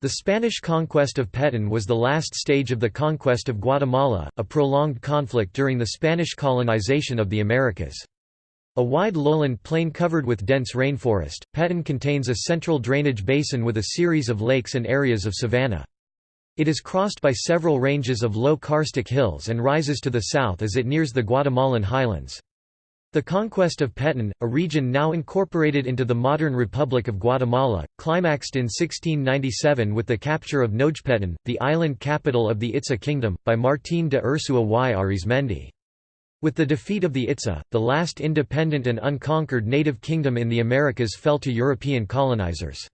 The Spanish conquest of Petén was the last stage of the conquest of Guatemala, a prolonged conflict during the Spanish colonization of the Americas. A wide lowland plain covered with dense rainforest, Petén contains a central drainage basin with a series of lakes and areas of savanna. It is crossed by several ranges of low karstic hills and rises to the south as it nears the Guatemalan highlands. The conquest of Petén, a region now incorporated into the modern Republic of Guatemala, climaxed in 1697 with the capture of Nojpetén, the island capital of the Itza kingdom, by Martín de Urzúa y Arizmendi. With the defeat of the Itza, the last independent and unconquered native kingdom in the Americas fell to European colonizers.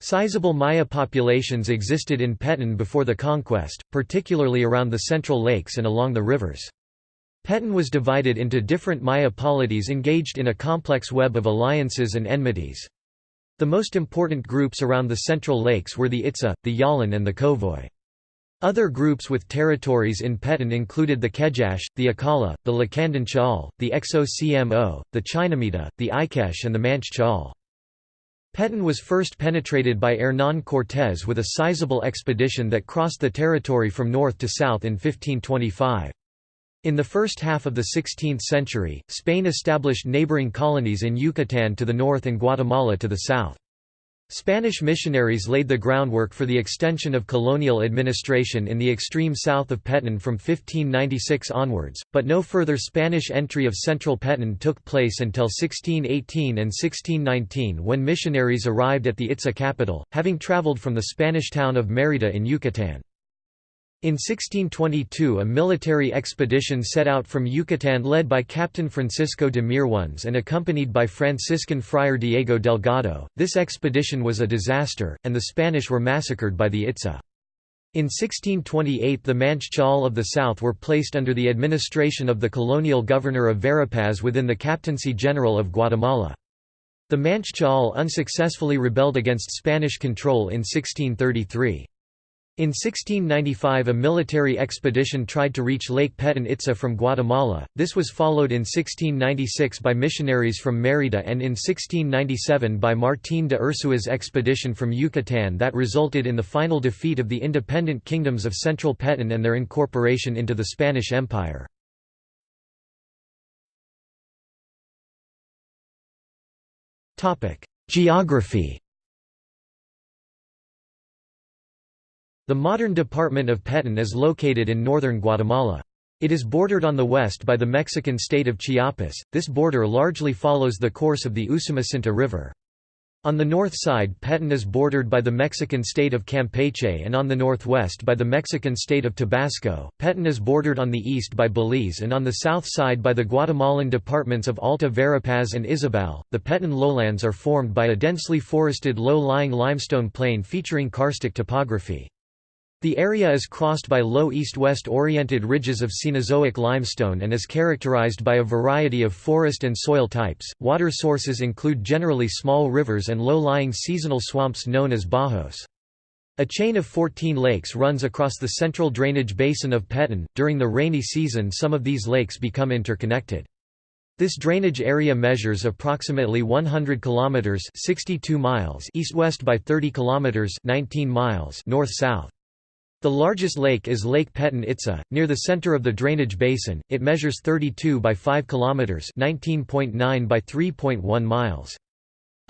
Sizable Maya populations existed in Petén before the conquest, particularly around the Central Lakes and along the rivers. Petén was divided into different Maya polities engaged in a complex web of alliances and enmities. The most important groups around the Central Lakes were the Itza, the Yalan and the Kowoj. Other groups with territories in Petén included the Kejache, the Acala, the Lakandon Chaul, the Xocmo, the Chinamita, the Ikesh and the Manch Chaul. Petén was first penetrated by Hernán Cortés with a sizable expedition that crossed the territory from north to south in 1525. In the first half of the 16th century, Spain established neighboring colonies in Yucatán to the north and Guatemala to the south. Spanish missionaries laid the groundwork for the extension of colonial administration in the extreme south of Petén from 1596 onwards, but no further Spanish entry of central Petén took place until 1618 and 1619 when missionaries arrived at the Itza capital, having traveled from the Spanish town of Mérida in Yucatán. In 1622 a military expedition set out from Yucatán led by Captain Francisco de Mirones and accompanied by Franciscan friar Diego Delgado. This expedition was a disaster, and the Spanish were massacred by the Itza. In 1628 the Manch Chaul of the south were placed under the administration of the colonial governor of Verapaz within the Captaincy General of Guatemala. The Manch Chaul unsuccessfully rebelled against Spanish control in 1633. In 1695 a military expedition tried to reach Lake Petén Itza from Guatemala, this was followed in 1696 by missionaries from Mérida and in 1697 by Martín de Urzúa's expedition from Yucatán that resulted in the final defeat of the independent kingdoms of Central Petén and their incorporation into the Spanish Empire. Geography The modern department of Petén is located in northern Guatemala. It is bordered on the west by the Mexican state of Chiapas, this border largely follows the course of the Usumacinta River. On the north side Petén is bordered by the Mexican state of Campeche and on the northwest by the Mexican state of Tabasco. Petén is bordered on the east by Belize and on the south side by the Guatemalan departments of Alta Verapaz and Izabal. The Petén lowlands are formed by a densely forested low-lying limestone plain featuring karstic topography. The area is crossed by low east-west oriented ridges of Cenozoic limestone and is characterized by a variety of forest and soil types. Water sources include generally small rivers and low-lying seasonal swamps known as bajos. A chain of 14 lakes runs across the central drainage basin of Petén. During the rainy season, some of these lakes become interconnected. This drainage area measures approximately 100 kilometers (62 miles) east-west by 30 kilometers (19 miles) north-south. The largest lake is Lake Petén Itza, near the center of the drainage basin. It measures 32 by 5 kilometers, 19.9 by 3.1 miles.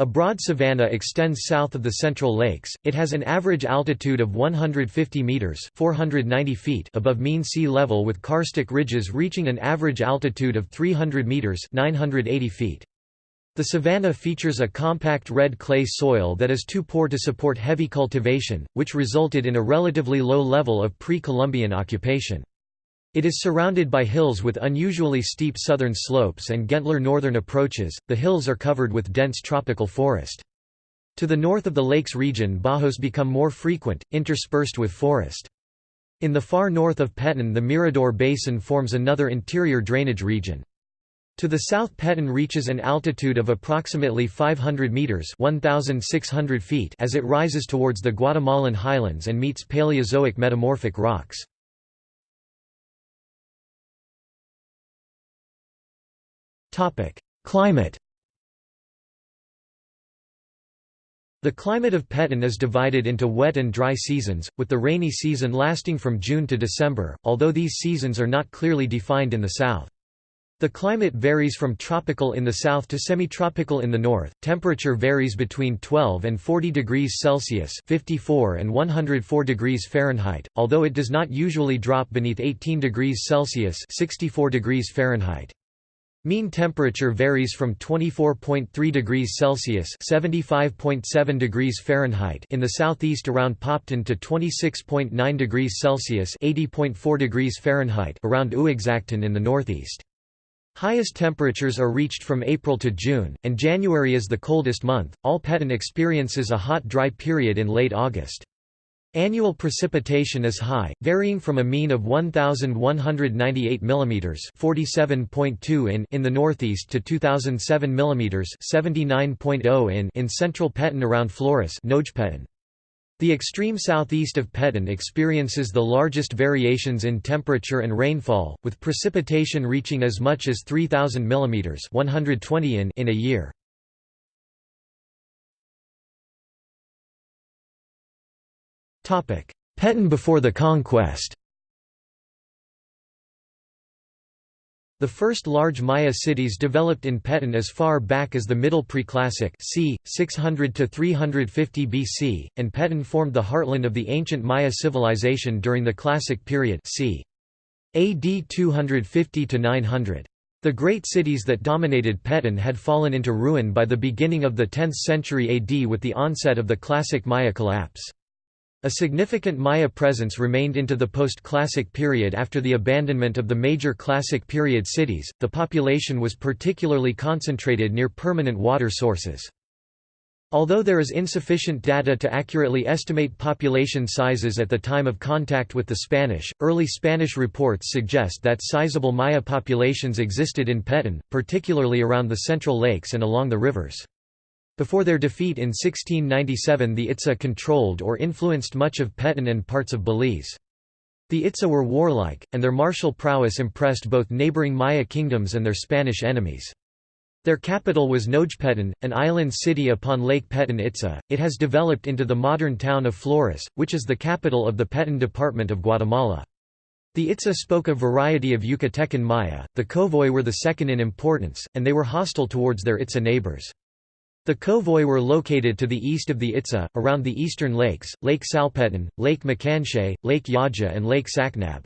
A broad savanna extends south of the Central Lakes. It has an average altitude of 150 meters (490 feet) above mean sea level with karstic ridges reaching an average altitude of 300 meters (980 feet). The savanna features a compact red clay soil that is too poor to support heavy cultivation, which resulted in a relatively low level of pre-Columbian occupation. It is surrounded by hills with unusually steep southern slopes and gentler northern approaches. The hills are covered with dense tropical forest. To the north of the lakes region bajos become more frequent, interspersed with forest. In the far north of Petén the Mirador Basin forms another interior drainage region. To the south Petén reaches an altitude of approximately 500 meters (1600 feet) as it rises towards the Guatemalan highlands and meets Paleozoic metamorphic rocks. Topic: Climate The climate of Petén is divided into wet and dry seasons, with the rainy season lasting from June to December, although these seasons are not clearly defined in the south. The climate varies from tropical in the south to semi-tropical in the north. Temperature varies between 12 and 40 degrees Celsius (54 and 104 degrees Fahrenheit), although it does not usually drop beneath 18 degrees Celsius (64 degrees Fahrenheit). Mean temperature varies from 24.3 degrees Celsius (75.7 degrees Fahrenheit) in the southeast around Poptún to 26.9 degrees Celsius (80.4 degrees Fahrenheit) around Uaxactún in the northeast. Highest temperatures are reached from April to June, and January is the coldest month. All Petén experiences a hot dry period in late August. Annual precipitation is high, varying from a mean of 1198 mm (47.2 in) in the northeast to 2007 mm (79.0 in) in central Petén around Flores, Nojpetén. The extreme southeast of Petén experiences the largest variations in temperature and rainfall, with precipitation reaching as much as 3,000 mm 120 in, in a year. Petén before the conquest The first large Maya cities developed in Petén as far back as the Middle Preclassic c. 600 to 350 BC, and Petén formed the heartland of the ancient Maya civilization during the Classic period c. AD 250 to 900. The great cities that dominated Petén had fallen into ruin by the beginning of the 10th century AD with the onset of the Classic Maya collapse. A significant Maya presence remained into the post-Classic period after the abandonment of the major Classic period cities. The population was particularly concentrated near permanent water sources. Although there is insufficient data to accurately estimate population sizes at the time of contact with the Spanish, early Spanish reports suggest that sizable Maya populations existed in Petén, particularly around the Central Lakes and along the rivers. Before their defeat in 1697 the Itza controlled or influenced much of Petén and parts of Belize. The Itza were warlike, and their martial prowess impressed both neighboring Maya kingdoms and their Spanish enemies. Their capital was Nojpetén, an island city upon Lake Petén Itza. It has developed into the modern town of Flores, which is the capital of the Petén department of Guatemala. The Itza spoke a variety of Yucatecan Maya, the Kowoj were the second in importance, and they were hostile towards their Itza neighbors. The Kowoj were located to the east of the Itza, around the eastern lakes, Lake Salpetén, Lake Macanche, Lake Yaxha and Lake Sacnab.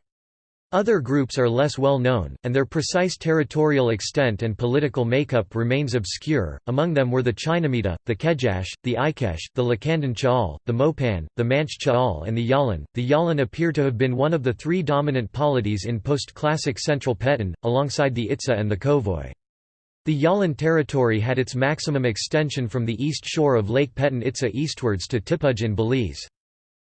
Other groups are less well known, and their precise territorial extent and political makeup remains obscure. Among them were the Chinamita, the Kejache, the Ikesh, the Lakandon Chaal, the Mopan, the Manch Chaal, and the Yalan. The Yalan appear to have been one of the three dominant polities in post classic central Petén, alongside the Itza and the Kowoj. The Yalan territory had its maximum extension from the east shore of Lake Petén Itza eastwards to Tipuj in Belize.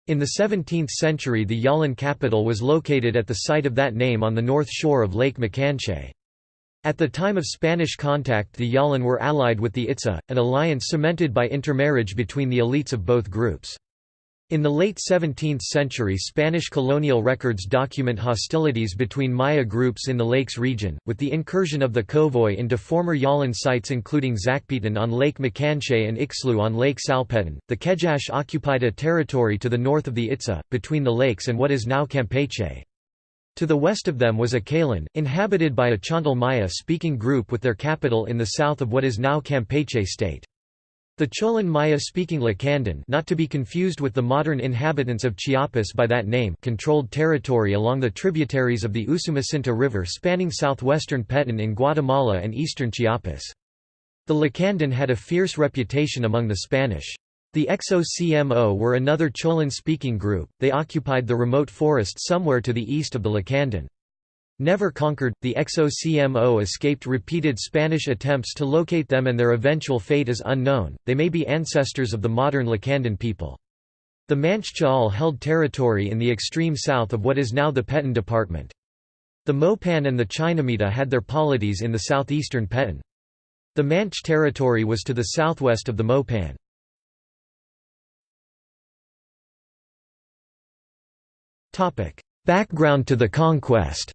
In the 17th century the Yalan capital was located at the site of that name on the north shore of Lake Macanche. At the time of Spanish contact the Yalan were allied with the Itza, an alliance cemented by intermarriage between the elites of both groups. In the late 17th century Spanish colonial records document hostilities between Maya groups in the Lakes region, with the incursion of the Kowoj into former Yalan sites including Zacpetén on Lake Macanche and Ixlu on Lake Salpetén. The Kejache occupied a territory to the north of the Itza, between the lakes and what is now Campeche. To the west of them was Acalan, inhabited by a Chontal Maya-speaking group with their capital in the south of what is now Campeche state. The Cholan Maya-speaking Lacandon not to be confused with the modern inhabitants of Chiapas by that name controlled territory along the tributaries of the Usumacinta River spanning southwestern Petén in Guatemala and eastern Chiapas. The Lacandon had a fierce reputation among the Spanish. The XOCMO were another Cholan-speaking group, they occupied the remote forest somewhere to the east of the Lacandon. Never conquered, the XOCMO escaped repeated Spanish attempts to locate them and their eventual fate is unknown, they may be ancestors of the modern Lacandon people. The Manch Chaal held territory in the extreme south of what is now the Petén department. The Mopan and the Chinamita had their polities in the southeastern Petén. The Manch territory was to the southwest of the Mopan. Background to the conquest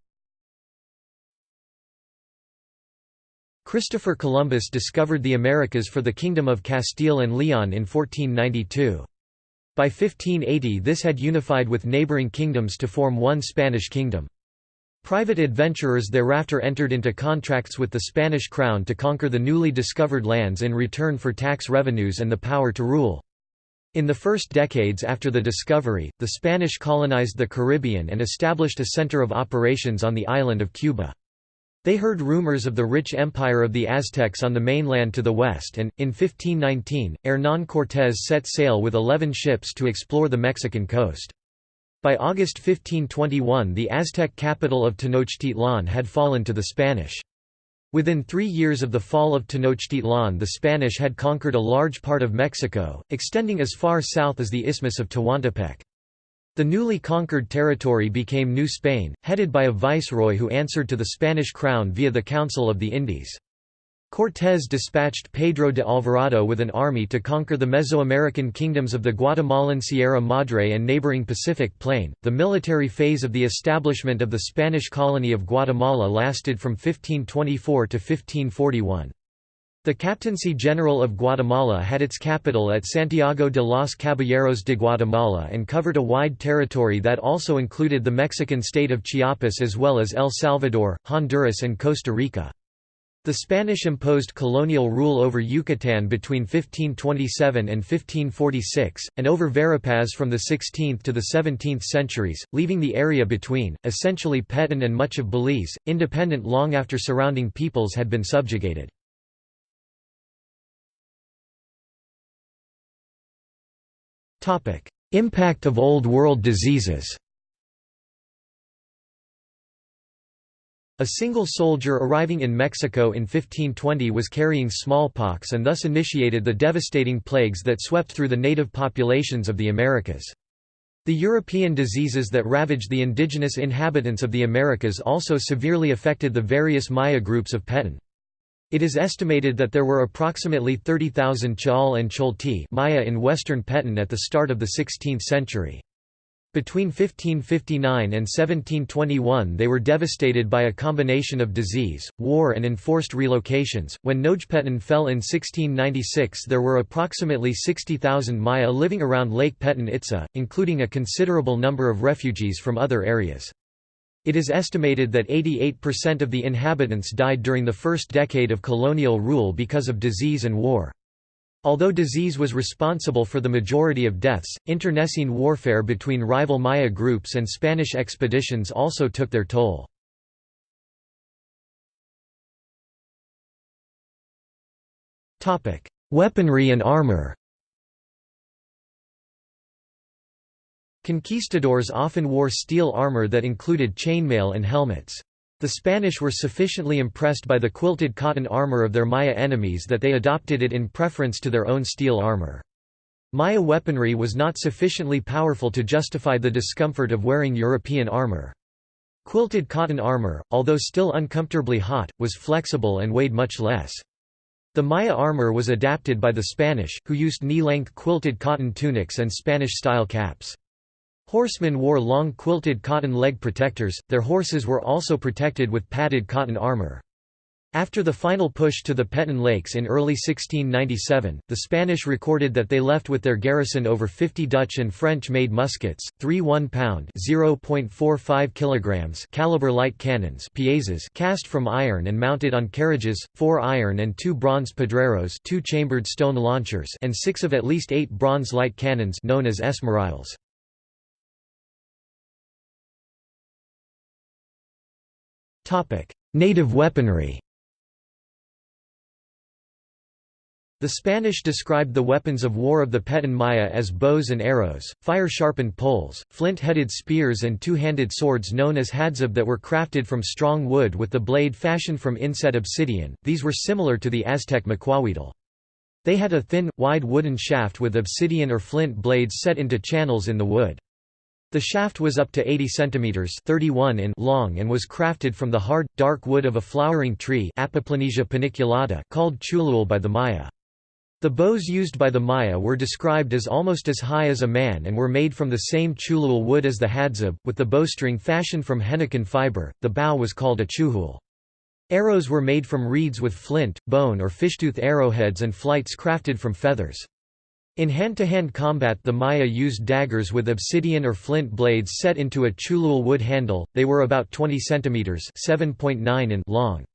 Christopher Columbus discovered the Americas for the Kingdom of Castile and Leon in 1492. By 1580 this had unified with neighboring kingdoms to form one Spanish kingdom. Private adventurers thereafter entered into contracts with the Spanish crown to conquer the newly discovered lands in return for tax revenues and the power to rule. In the first decades after the discovery, the Spanish colonized the Caribbean and established a center of operations on the island of Cuba. They heard rumors of the rich empire of the Aztecs on the mainland to the west and, in 1519, Hernán Cortés set sail with eleven ships to explore the Mexican coast. By August 1521 the Aztec capital of Tenochtitlan had fallen to the Spanish. Within three years of the fall of Tenochtitlan the Spanish had conquered a large part of Mexico, extending as far south as the Isthmus of Tehuantepec. The newly conquered territory became New Spain, headed by a viceroy who answered to the Spanish crown via the Council of the Indies. Cortés dispatched Pedro de Alvarado with an army to conquer the Mesoamerican kingdoms of the Guatemalan Sierra Madre and neighboring Pacific Plain. The military phase of the establishment of the Spanish colony of Guatemala lasted from 1524 to 1541. The Captaincy General of Guatemala had its capital at Santiago de los Caballeros de Guatemala and covered a wide territory that also included the Mexican state of Chiapas as well as El Salvador, Honduras and Costa Rica. The Spanish imposed colonial rule over Yucatan between 1527 and 1546, and over Verapaz from the 16th to the 17th centuries, leaving the area between, essentially Petén and much of Belize, independent long after surrounding peoples had been subjugated. Impact of Old World diseases A single soldier arriving in Mexico in 1520 was carrying smallpox and thus initiated the devastating plagues that swept through the native populations of the Americas. The European diseases that ravaged the indigenous inhabitants of the Americas also severely affected the various Maya groups of Petén. It is estimated that there were approximately 30,000 Chol and Cholti Maya in western Petén at the start of the 16th century. Between 1559 and 1721 they were devastated by a combination of disease, war and enforced relocations. When Nojpetén fell in 1696 there were approximately 60,000 Maya living around Lake Petén Itza, including a considerable number of refugees from other areas. It is estimated that 88% of the inhabitants died during the first decade of colonial rule because of disease and war. Although disease was responsible for the majority of deaths, internecine warfare between rival Maya groups and Spanish expeditions also took their toll. Weaponry and armor Conquistadors often wore steel armor that included chainmail and helmets. The Spanish were sufficiently impressed by the quilted cotton armor of their Maya enemies that they adopted it in preference to their own steel armor. Maya weaponry was not sufficiently powerful to justify the discomfort of wearing European armor. Quilted cotton armor, although still uncomfortably hot, was flexible and weighed much less. The Maya armor was adapted by the Spanish, who used knee-length quilted cotton tunics and Spanish-style caps. Horsemen wore long quilted cotton leg protectors, their horses were also protected with padded cotton armor. After the final push to the Petén Lakes in early 1697, the Spanish recorded that they left with their garrison over 50 Dutch and French-made muskets, three 1-pound (0.45 kilograms) caliber light cannons piezas cast from iron and mounted on carriages, four iron and two bronze pedreros two-chambered stone launchers and six of at least eight bronze light cannons known as esmeriles. Native weaponry The Spanish described the weapons of war of the Petén Maya as bows and arrows, fire-sharpened poles, flint-headed spears and two-handed swords known as hadzab that were crafted from strong wood with the blade fashioned from inset obsidian, these were similar to the Aztec macuahuitl. They had a thin, wide wooden shaft with obsidian or flint blades set into channels in the wood. The shaft was up to 80 cm 31 in long and was crafted from the hard, dark wood of a flowering tree paniculata called chulul by the Maya. The bows used by the Maya were described as almost as high as a man and were made from the same chulul wood as the hadzab, with the bowstring fashioned from henequen fiber. The bow was called a chuhul. Arrows were made from reeds with flint, bone or fishtooth arrowheads and flights crafted from feathers. In hand-to-hand -hand combat the Maya used daggers with obsidian or flint blades set into a chulul wood handle, they were about 20 cm in long.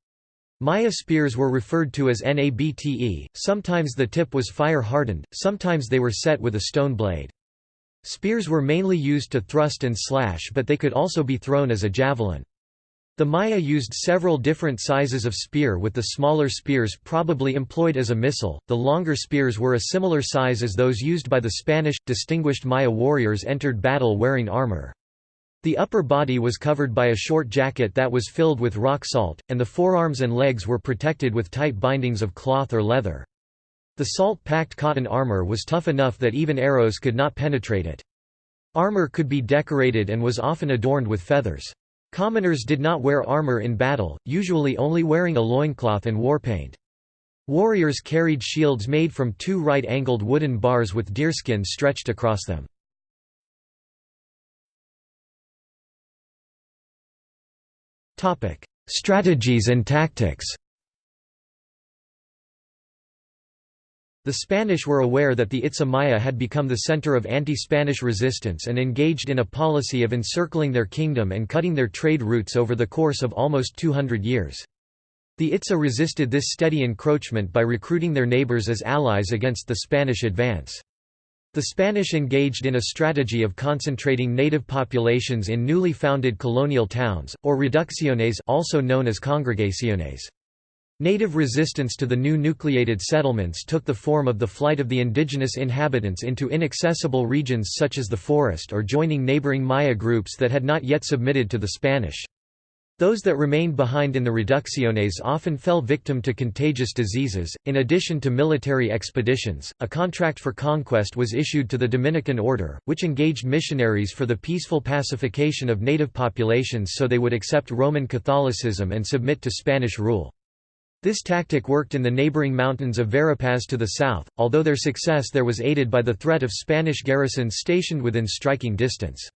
Maya spears were referred to as nabte, sometimes the tip was fire-hardened, sometimes they were set with a stone blade. Spears were mainly used to thrust and slash but they could also be thrown as a javelin. The Maya used several different sizes of spear with the smaller spears probably employed as a missile, the longer spears were a similar size as those used by the Spanish. Distinguished Maya warriors entered battle wearing armor. The upper body was covered by a short jacket that was filled with rock salt, and the forearms and legs were protected with tight bindings of cloth or leather. The salt-packed cotton armor was tough enough that even arrows could not penetrate it. Armor could be decorated and was often adorned with feathers. Commoners did not wear armor in battle, usually only wearing a loincloth and warpaint. Warriors carried shields made from two right-angled wooden bars with deerskin stretched across them. Strategies and tactics The Spanish were aware that the Itza Maya had become the center of anti-Spanish resistance and engaged in a policy of encircling their kingdom and cutting their trade routes over the course of almost 200 years. The Itza resisted this steady encroachment by recruiting their neighbors as allies against the Spanish advance. The Spanish engaged in a strategy of concentrating native populations in newly founded colonial towns, or reducciones also known as congregaciones. Native resistance to the new nucleated settlements took the form of the flight of the indigenous inhabitants into inaccessible regions such as the forest or joining neighboring Maya groups that had not yet submitted to the Spanish. Those that remained behind in the reducciones often fell victim to contagious diseases. In addition to military expeditions, a contract for conquest was issued to the Dominican order, which engaged missionaries for the peaceful pacification of native populations so they would accept Roman Catholicism and submit to Spanish rule. This tactic worked in the neighboring mountains of Verapaz to the south, although their success there was aided by the threat of Spanish garrisons stationed within striking distance.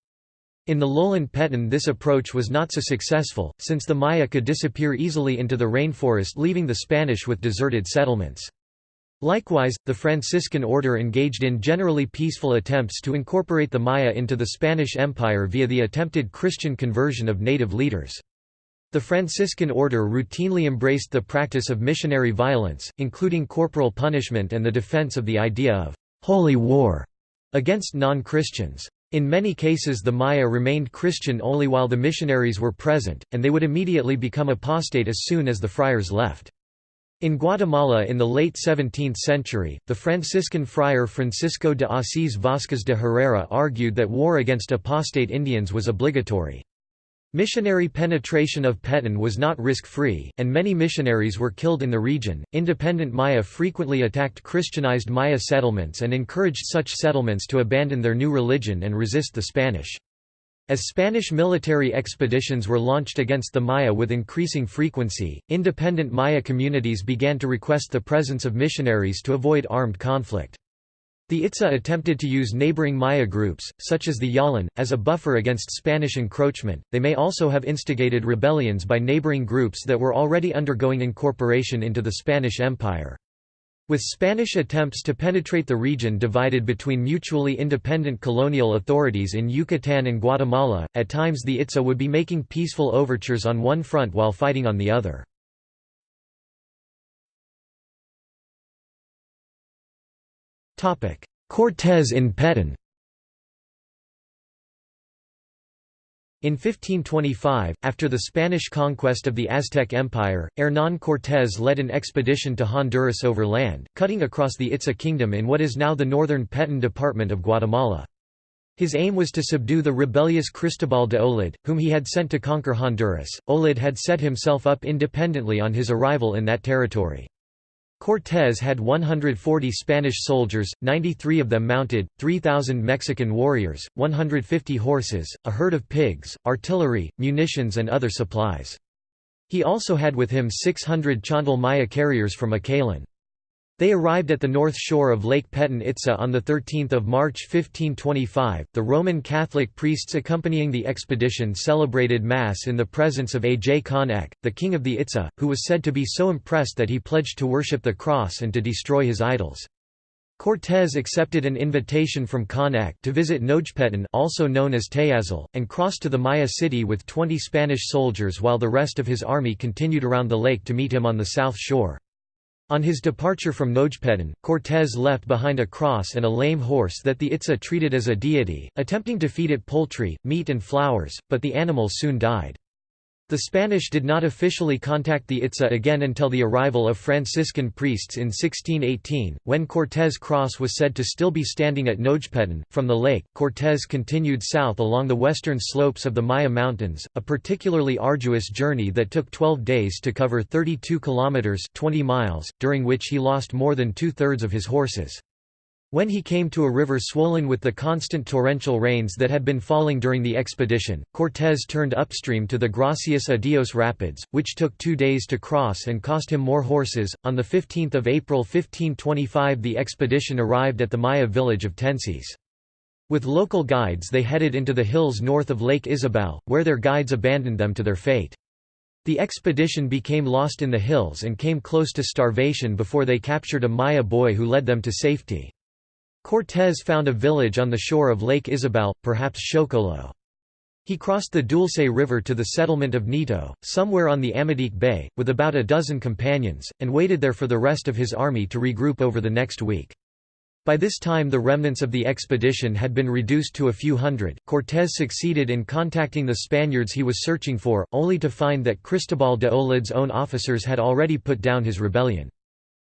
In the lowland Petén this approach was not so successful, since the Maya could disappear easily into the rainforest leaving the Spanish with deserted settlements. Likewise, the Franciscan order engaged in generally peaceful attempts to incorporate the Maya into the Spanish Empire via the attempted Christian conversion of native leaders. The Franciscan order routinely embraced the practice of missionary violence, including corporal punishment and the defense of the idea of «holy war» against non-Christians. In many cases the Maya remained Christian only while the missionaries were present, and they would immediately become apostate as soon as the friars left. In Guatemala in the late 17th century, the Franciscan friar Francisco de Asís Vázquez de Herrera argued that war against apostate Indians was obligatory. Missionary penetration of Petén was not risk-free, and many missionaries were killed in the region. Independent Maya frequently attacked Christianized Maya settlements and encouraged such settlements to abandon their new religion and resist the Spanish. As Spanish military expeditions were launched against the Maya with increasing frequency, independent Maya communities began to request the presence of missionaries to avoid armed conflict. The Itza attempted to use neighboring Maya groups, such as the Yalan, as a buffer against Spanish encroachment. They may also have instigated rebellions by neighboring groups that were already undergoing incorporation into the Spanish Empire. With Spanish attempts to penetrate the region divided between mutually independent colonial authorities in Yucatan and Guatemala, at times the Itza would be making peaceful overtures on one front while fighting on the other. Cortés in Petén In 1525, after the Spanish conquest of the Aztec Empire, Hernán Cortés led an expedition to Honduras over land, cutting across the Itza kingdom in what is now the northern Petén department of Guatemala. His aim was to subdue the rebellious Cristobal de Olid, whom he had sent to conquer Honduras. Olid had set himself up independently on his arrival in that territory. Cortés had 140 Spanish soldiers, 93 of them mounted, 3,000 Mexican warriors, 150 horses, a herd of pigs, artillery, munitions and other supplies. He also had with him 600 Chontal Maya carriers from Acalan. They arrived at the north shore of Lake Peten Itza on 13 March 1525. The Roman Catholic priests accompanying the expedition celebrated Mass in the presence of Aj Kan Ek', the king of the Itza, who was said to be so impressed that he pledged to worship the cross and to destroy his idols. Cortés accepted an invitation from Kan Ek' to visit Nojpeten also known as Tayasal, and crossed to the Maya city with 20 Spanish soldiers while the rest of his army continued around the lake to meet him on the south shore. On his departure from Nojpeten, Cortés left behind a cross and a lame horse that the Itza treated as a deity, attempting to feed it poultry, meat and flowers, but the animal soon died. The Spanish did not officially contact the Itza again until the arrival of Franciscan priests in 1618, when Cortés Cross was said to still be standing at Nojpeten. From the lake, Cortés continued south along the western slopes of the Maya Mountains, a particularly arduous journey that took 12 days to cover 32 kilometers (20 miles), during which he lost more than two-thirds of his horses. When he came to a river swollen with the constant torrential rains that had been falling during the expedition, Cortés turned upstream to the Gracias a Dios Rapids, which took two days to cross and cost him more horses. On 15 April 1525 the expedition arrived at the Maya village of Tenciz. With local guides they headed into the hills north of Lake Izabal, where their guides abandoned them to their fate. The expedition became lost in the hills and came close to starvation before they captured a Maya boy who led them to safety. Cortés found a village on the shore of Lake Izabal, perhaps Chocolo. He crossed the Dulce River to the settlement of Nito, somewhere on the Amatique Bay, with about a dozen companions, and waited there for the rest of his army to regroup over the next week. By this time the remnants of the expedition had been reduced to a few hundred. Cortés succeeded in contacting the Spaniards he was searching for, only to find that Cristobal de Olid's own officers had already put down his rebellion.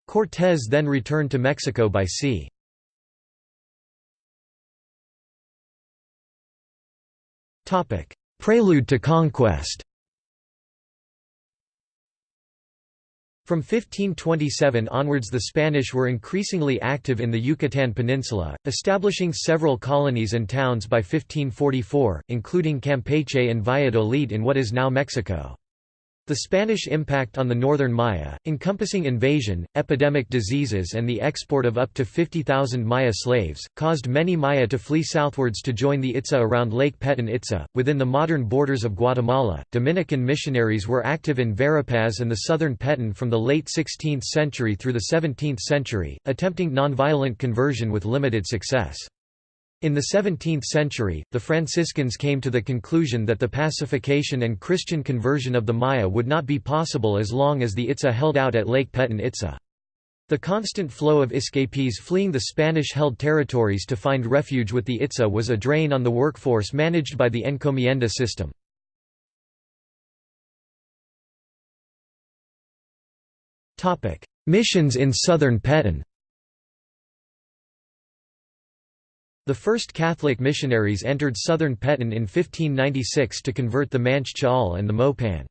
Cortés then returned to Mexico by sea. Prelude to conquest From 1527 onwards the Spanish were increasingly active in the Yucatan Peninsula, establishing several colonies and towns by 1544, including Campeche and Valladolid in what is now Mexico. The Spanish impact on the northern Maya, encompassing invasion, epidemic diseases and the export of up to 50,000 Maya slaves, caused many Maya to flee southwards to join the Itza around Lake Peten Itza. Within the modern borders of Guatemala, Dominican missionaries were active in Verapaz and the southern Peten from the late 16th century through the 17th century, attempting nonviolent conversion with limited success. In the 17th century, the Franciscans came to the conclusion that the pacification and Christian conversion of the Maya would not be possible as long as the Itza held out at Lake Peten Itza. The constant flow of escapees fleeing the Spanish-held territories to find refuge with the Itza was a drain on the workforce managed by the encomienda system. Missions in southern Peten The first Catholic missionaries entered southern Peten in 1596 to convert the Manch Cha'al and the Mopan.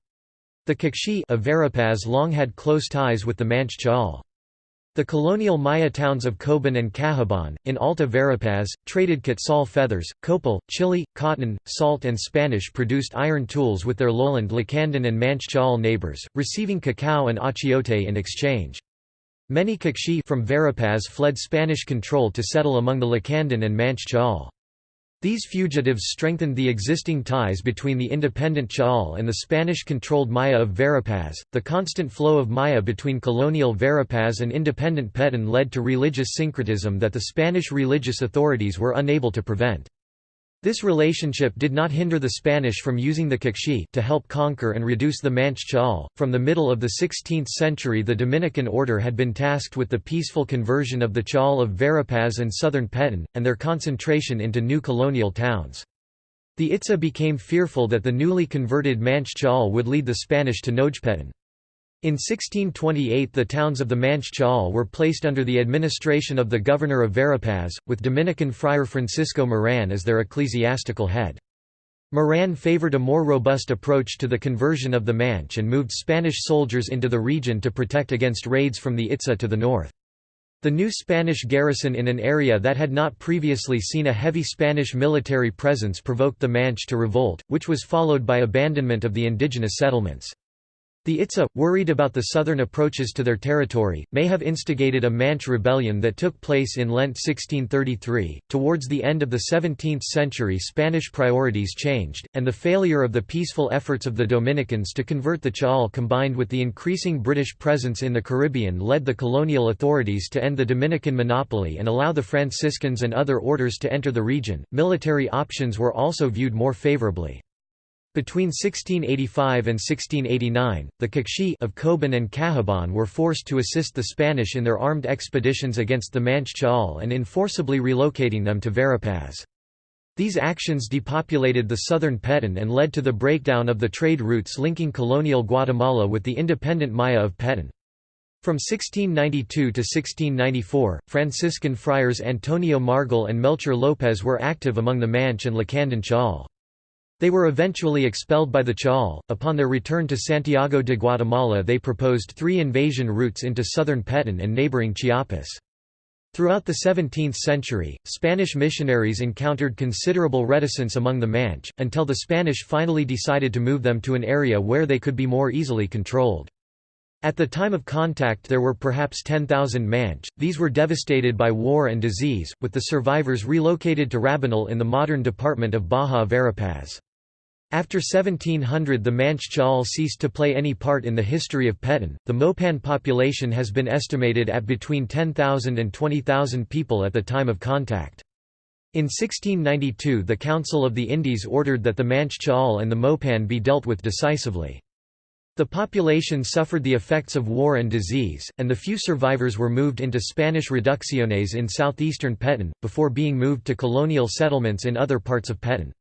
The Q'eqchi' of Verapaz long had close ties with the Manch Cha'al. The colonial Maya towns of Coban and Cahabón, in Alta Verapaz, traded quetzal feathers, copal, chili, cotton, salt and Spanish-produced iron tools with their lowland Lacandon and Manch Cha'al neighbors, receiving cacao and achiote in exchange. Many Q'eqchi' from Verapaz fled Spanish control to settle among the Lacandon and Manch Cha'al. These fugitives strengthened the existing ties between the independent Cha'al and the Spanish-controlled Maya of Verapaz. The constant flow of Maya between colonial Verapaz and independent Peten led to religious syncretism that the Spanish religious authorities were unable to prevent. This relationship did not hinder the Spanish from using the Q'eqchi' to help conquer and reduce the Manch. From the middle of the 16th century, the Dominican order had been tasked with the peaceful conversion of the Cha'al of Verapaz and southern Peten, and their concentration into new colonial towns. The Itza became fearful that the newly converted Manch would lead the Spanish to Nojpeten. In 1628 the towns of the Manch Cha'al were placed under the administration of the governor of Verapaz, with Dominican friar Francisco Moran as their ecclesiastical head. Moran favored a more robust approach to the conversion of the Manch and moved Spanish soldiers into the region to protect against raids from the Itza to the north. The new Spanish garrison in an area that had not previously seen a heavy Spanish military presence provoked the Manch to revolt, which was followed by abandonment of the indigenous settlements. The Itza, worried about the southern approaches to their territory, may have instigated a Manch rebellion that took place in Lent 1633. Towards the end of the 17th century, Spanish priorities changed, and the failure of the peaceful efforts of the Dominicans to convert the Chaal combined with the increasing British presence in the Caribbean led the colonial authorities to end the Dominican monopoly and allow the Franciscans and other orders to enter the region. Military options were also viewed more favorably. Between 1685 and 1689, the Q'eqchi' of Coban and Cahabón were forced to assist the Spanish in their armed expeditions against the Manch and in forcibly relocating them to Verapaz. These actions depopulated the southern Petén and led to the breakdown of the trade routes linking colonial Guatemala with the independent Maya of Petén. From 1692 to 1694, Franciscan friars Antonio Margil and Melchor López were active among the Manch and Lacandon Chaal. They were eventually expelled by the Chaal. Upon their return to Santiago de Guatemala, they proposed three invasion routes into southern Petén and neighboring Chiapas. Throughout the 17th century, Spanish missionaries encountered considerable reticence among the Manch, until the Spanish finally decided to move them to an area where they could be more easily controlled. At the time of contact there were perhaps 10,000 Manch, these were devastated by war and disease, with the survivors relocated to Rabinal in the modern department of Baja Verapaz. After 1700 the Manch Chaal ceased to play any part in the history of Petén. The Mopan population has been estimated at between 10,000 and 20,000 people at the time of contact. In 1692 the Council of the Indies ordered that the Manch Chaal and the Mopan be dealt with decisively. The population suffered the effects of war and disease, and the few survivors were moved into Spanish reducciones in southeastern Petén, before being moved to colonial settlements in other parts of Petén.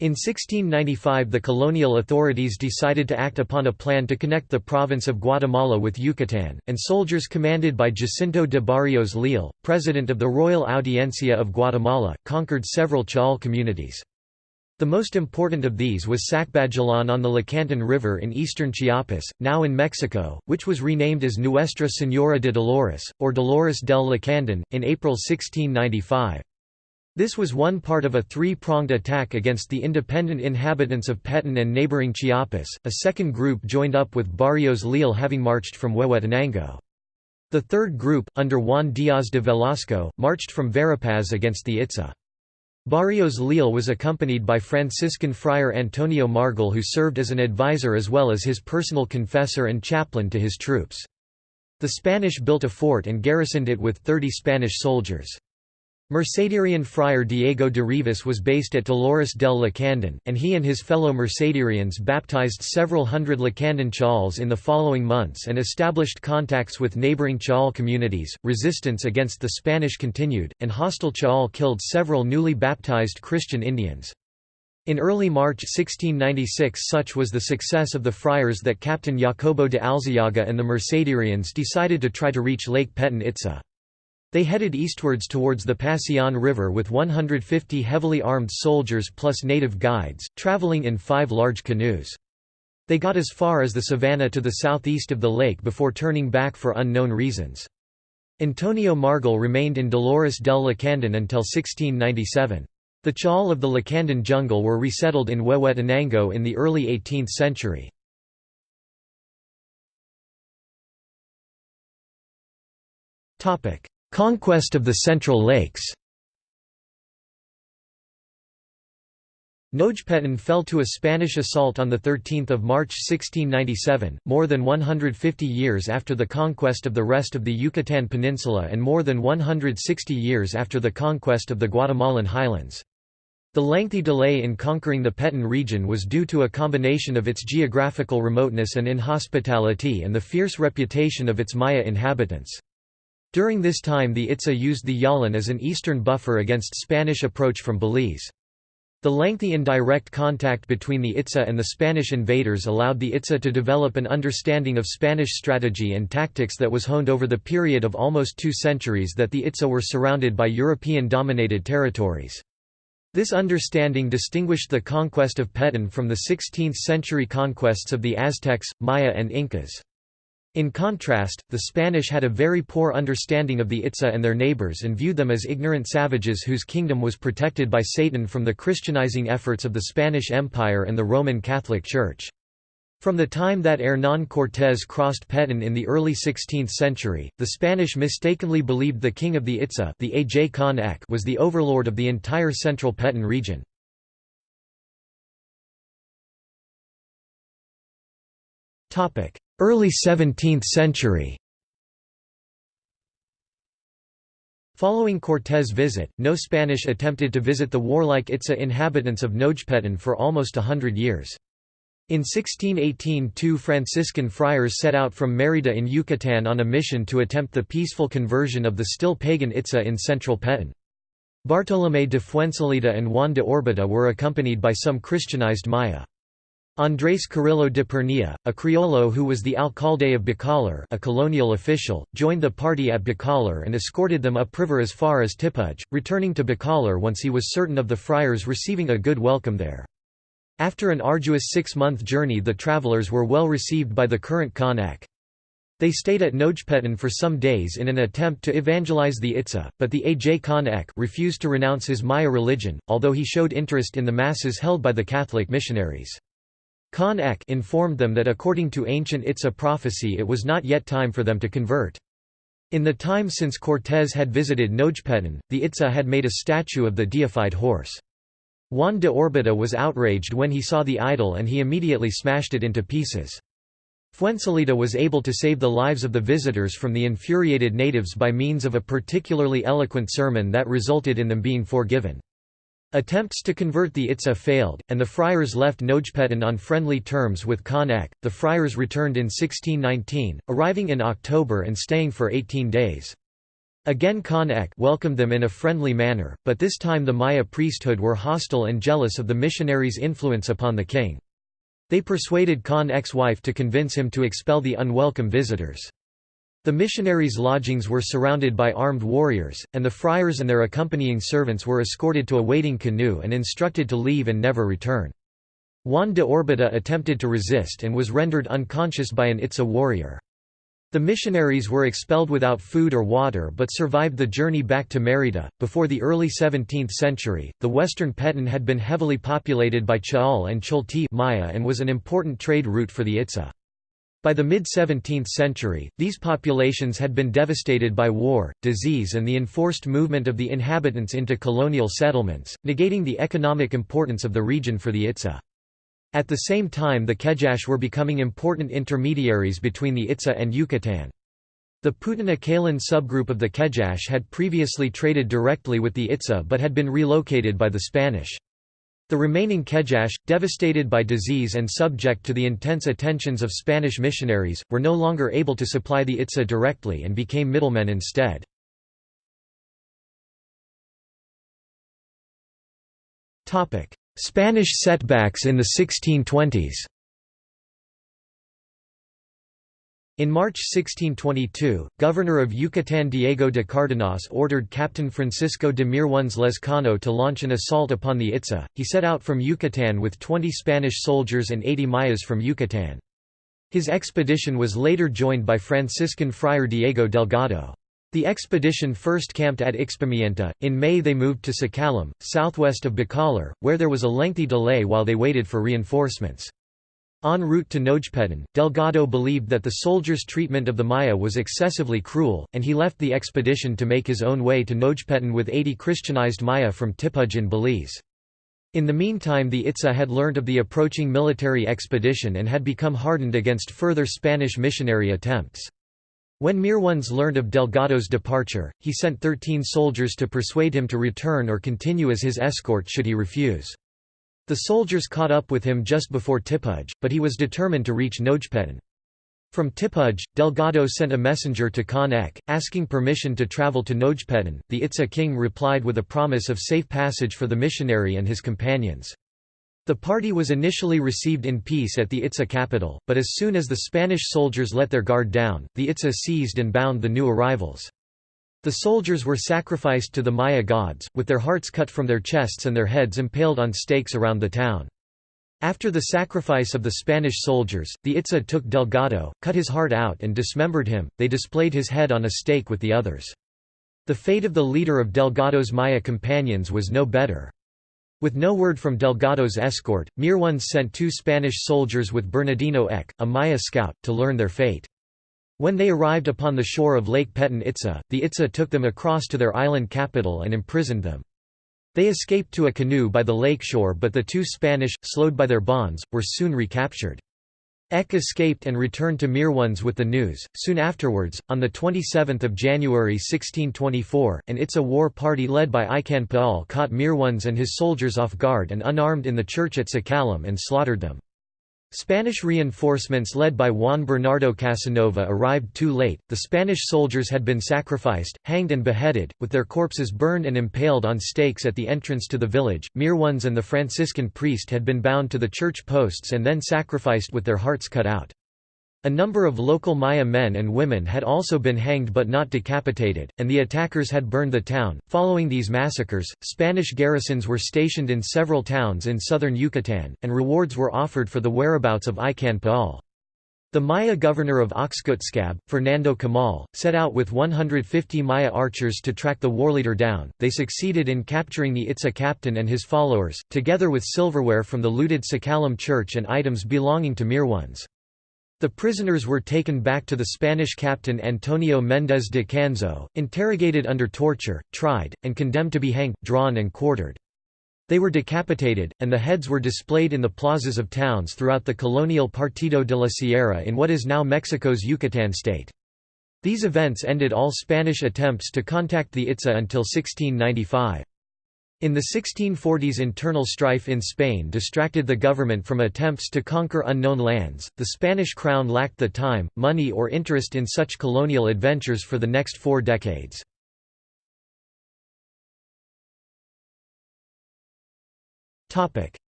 In 1695 the colonial authorities decided to act upon a plan to connect the province of Guatemala with Yucatán, and soldiers commanded by Jacinto de Barrios Leal, president of the Royal Audiencia of Guatemala, conquered several Chaal communities. The most important of these was Sacbajalan on the Lacantún River in eastern Chiapas, now in Mexico, which was renamed as Nuestra Señora de Dolores, or Dolores del Lacandon, in April 1695. This was one part of a three-pronged attack against the independent inhabitants of Petén and neighboring Chiapas, a second group joined up with Barrios Leal having marched from Huehuetenango. The third group, under Juan Díaz de Velasco, marched from Verapaz against the Itza. Barrios Leal was accompanied by Franciscan friar Antonio Margil who served as an advisor as well as his personal confessor and chaplain to his troops. The Spanish built a fort and garrisoned it with 30 Spanish soldiers. Mercedarian friar Diego de Rivas was based at Dolores del Lacandon, and he and his fellow Mercedarians baptized several hundred Lacandon Chaals in the following months and established contacts with neighboring Chal communities. Resistance against the Spanish continued, and hostile Chal killed several newly baptized Christian Indians. In early March 1696 such was the success of the friars that Captain Jacobo de Alzayaga and the Mercedarians decided to try to reach Lake Petén Itza. They headed eastwards towards the Pasión River with 150 heavily armed soldiers plus native guides, traveling in five large canoes. They got as far as the savannah to the southeast of the lake before turning back for unknown reasons. Antonio Margil remained in Dolores del Lacandon until 1697. The Chaal of the Lacandon jungle were resettled in Huehuetenango in the early 18th century. Conquest of the Central Lakes Nojpetén fell to a Spanish assault on 13 March 1697, more than 150 years after the conquest of the rest of the Yucatán Peninsula and more than 160 years after the conquest of the Guatemalan highlands. The lengthy delay in conquering the Petén region was due to a combination of its geographical remoteness and inhospitality and the fierce reputation of its Maya inhabitants. During this time the Itza used the Yalan as an eastern buffer against Spanish approach from Belize. The lengthy indirect contact between the Itza and the Spanish invaders allowed the Itza to develop an understanding of Spanish strategy and tactics that was honed over the period of almost two centuries that the Itza were surrounded by European-dominated territories. This understanding distinguished the conquest of Petén from the 16th-century conquests of the Aztecs, Maya and Incas. In contrast, the Spanish had a very poor understanding of the Itza and their neighbors and viewed them as ignorant savages whose kingdom was protected by Satan from the Christianizing efforts of the Spanish Empire and the Roman Catholic Church. From the time that Hernán Cortés crossed Petén in the early 16th century, the Spanish mistakenly believed the king of the Itza the Aj Kan Ek' was the overlord of the entire central Petén region. Early 17th century Following Cortés' visit, no Spanish attempted to visit the warlike Itza inhabitants of Nojpetén for almost a hundred years. In 1618 two Franciscan friars set out from Mérida in Yucatán on a mission to attempt the peaceful conversion of the still pagan Itza in central Petén. Bartolomé de Fuensalida and Juan de Orbita were accompanied by some Christianized Maya. Andrés Carrillo de Pernilla, a criollo who was the alcalde of Bacalar a colonial official, joined the party at Bacalar and escorted them upriver as far as Tipuj, returning to Bacalar once he was certain of the friars receiving a good welcome there. After an arduous six-month journey the travelers were well received by the current Kan Ek'. They stayed at Nojpetén for some days in an attempt to evangelize the Itza, but the Aj Khan refused to renounce his Maya religion, although he showed interest in the masses held by the Catholic missionaries. Kan Ek' informed them that according to ancient Itza prophecy it was not yet time for them to convert. In the time since Cortés had visited Nojpetén, the Itza had made a statue of the deified horse. Juan de Orbita was outraged when he saw the idol and he immediately smashed it into pieces. Fuensalida was able to save the lives of the visitors from the infuriated natives by means of a particularly eloquent sermon that resulted in them being forgiven. Attempts to convert the Itza failed, and the friars left Nojpetén on friendly terms with Kan Ek'. The friars returned in 1619, arriving in October and staying for 18 days. Again Kan Ek' welcomed them in a friendly manner, but this time the Maya priesthood were hostile and jealous of the missionaries' influence upon the king. They persuaded Kan Ek's wife to convince him to expel the unwelcome visitors. The missionaries' lodgings were surrounded by armed warriors, and the friars and their accompanying servants were escorted to a waiting canoe and instructed to leave and never return. Juan de Orbita attempted to resist and was rendered unconscious by an Itza warrior. The missionaries were expelled without food or water but survived the journey back to Mérida. Before the early 17th century, the western Petén had been heavily populated by Chaul and Cholti Maya and was an important trade route for the Itza. By the mid-17th century, these populations had been devastated by war, disease and the enforced movement of the inhabitants into colonial settlements, negating the economic importance of the region for the Itza. At the same time the Kejache were becoming important intermediaries between the Itza and Yucatan. The Putana-Kalan subgroup of the Kejache had previously traded directly with the Itza but had been relocated by the Spanish. The remaining Kejache, devastated by disease and subject to the intense attentions of Spanish missionaries, were no longer able to supply the Itza directly and became middlemen instead. Spanish setbacks in the 1620s In March 1622, governor of Yucatán Diego de Cárdenas ordered Captain Francisco de Mirones Lezcano to launch an assault upon the Itza. He set out from Yucatán with 20 Spanish soldiers and 80 Mayas from Yucatán. His expedition was later joined by Franciscan friar Diego Delgado. The expedition first camped at Ixpimienta. In May they moved to Sacalum, southwest of Bacalar, where there was a lengthy delay while they waited for reinforcements. En route to Nojpetén, Delgado believed that the soldiers' treatment of the Maya was excessively cruel, and he left the expedition to make his own way to Nojpetén with 80 Christianized Maya from Tipuj in Belize. In the meantime the Itza had learned of the approaching military expedition and had become hardened against further Spanish missionary attempts. When Mirones learned of Delgado's departure, he sent 13 soldiers to persuade him to return or continue as his escort should he refuse. The soldiers caught up with him just before Tipuj, but he was determined to reach Nojpetén. From Tipuj, Delgado sent a messenger to Kan Ek', asking permission to travel to Nojpetén. The Itza king replied with a promise of safe passage for the missionary and his companions. The party was initially received in peace at the Itza capital, but as soon as the Spanish soldiers let their guard down, the Itza seized and bound the new arrivals. The soldiers were sacrificed to the Maya gods, with their hearts cut from their chests and their heads impaled on stakes around the town. After the sacrifice of the Spanish soldiers, the Itza took Delgado, cut his heart out and dismembered him, they displayed his head on a stake with the others. The fate of the leader of Delgado's Maya companions was no better. With no word from Delgado's escort, Mirones sent two Spanish soldiers with Bernardino Eck, a Maya scout, to learn their fate. When they arrived upon the shore of Lake Petén Itza, the Itza took them across to their island capital and imprisoned them. They escaped to a canoe by the lake shore but the two Spanish, slowed by their bonds, were soon recaptured. Eck escaped and returned to Mirones with the news. Soon afterwards, on 27 January 1624, an Itza war party led by Ican Paul caught Mirones and his soldiers off guard and unarmed in the church at Sacalum and slaughtered them. Spanish reinforcements led by Juan Bernardo Casanova arrived too late, the Spanish soldiers had been sacrificed, hanged and beheaded, with their corpses burned and impaled on stakes at the entrance to the village. Mirones and the Franciscan priest had been bound to the church posts and then sacrificed with their hearts cut out. A number of local Maya men and women had also been hanged but not decapitated, and the attackers had burned the town. Following these massacres, Spanish garrisons were stationed in several towns in southern Yucatan, and rewards were offered for the whereabouts of Ican Paul. The Maya governor of Oxkutzcab, Fernando Camal, set out with 150 Maya archers to track the warleader down. They succeeded in capturing the Itza captain and his followers, together with silverware from the looted Sacalum church and items belonging to Mirones. The prisoners were taken back to the Spanish captain Antonio Méndez de Canzo, interrogated under torture, tried, and condemned to be hanged, drawn and quartered. They were decapitated, and the heads were displayed in the plazas of towns throughout the colonial Partido de la Sierra in what is now Mexico's Yucatan state. These events ended all Spanish attempts to contact the Itza until 1695. In the 1640s internal strife in Spain distracted the government from attempts to conquer unknown lands. The Spanish crown lacked the time, money or interest in such colonial adventures for the next four decades.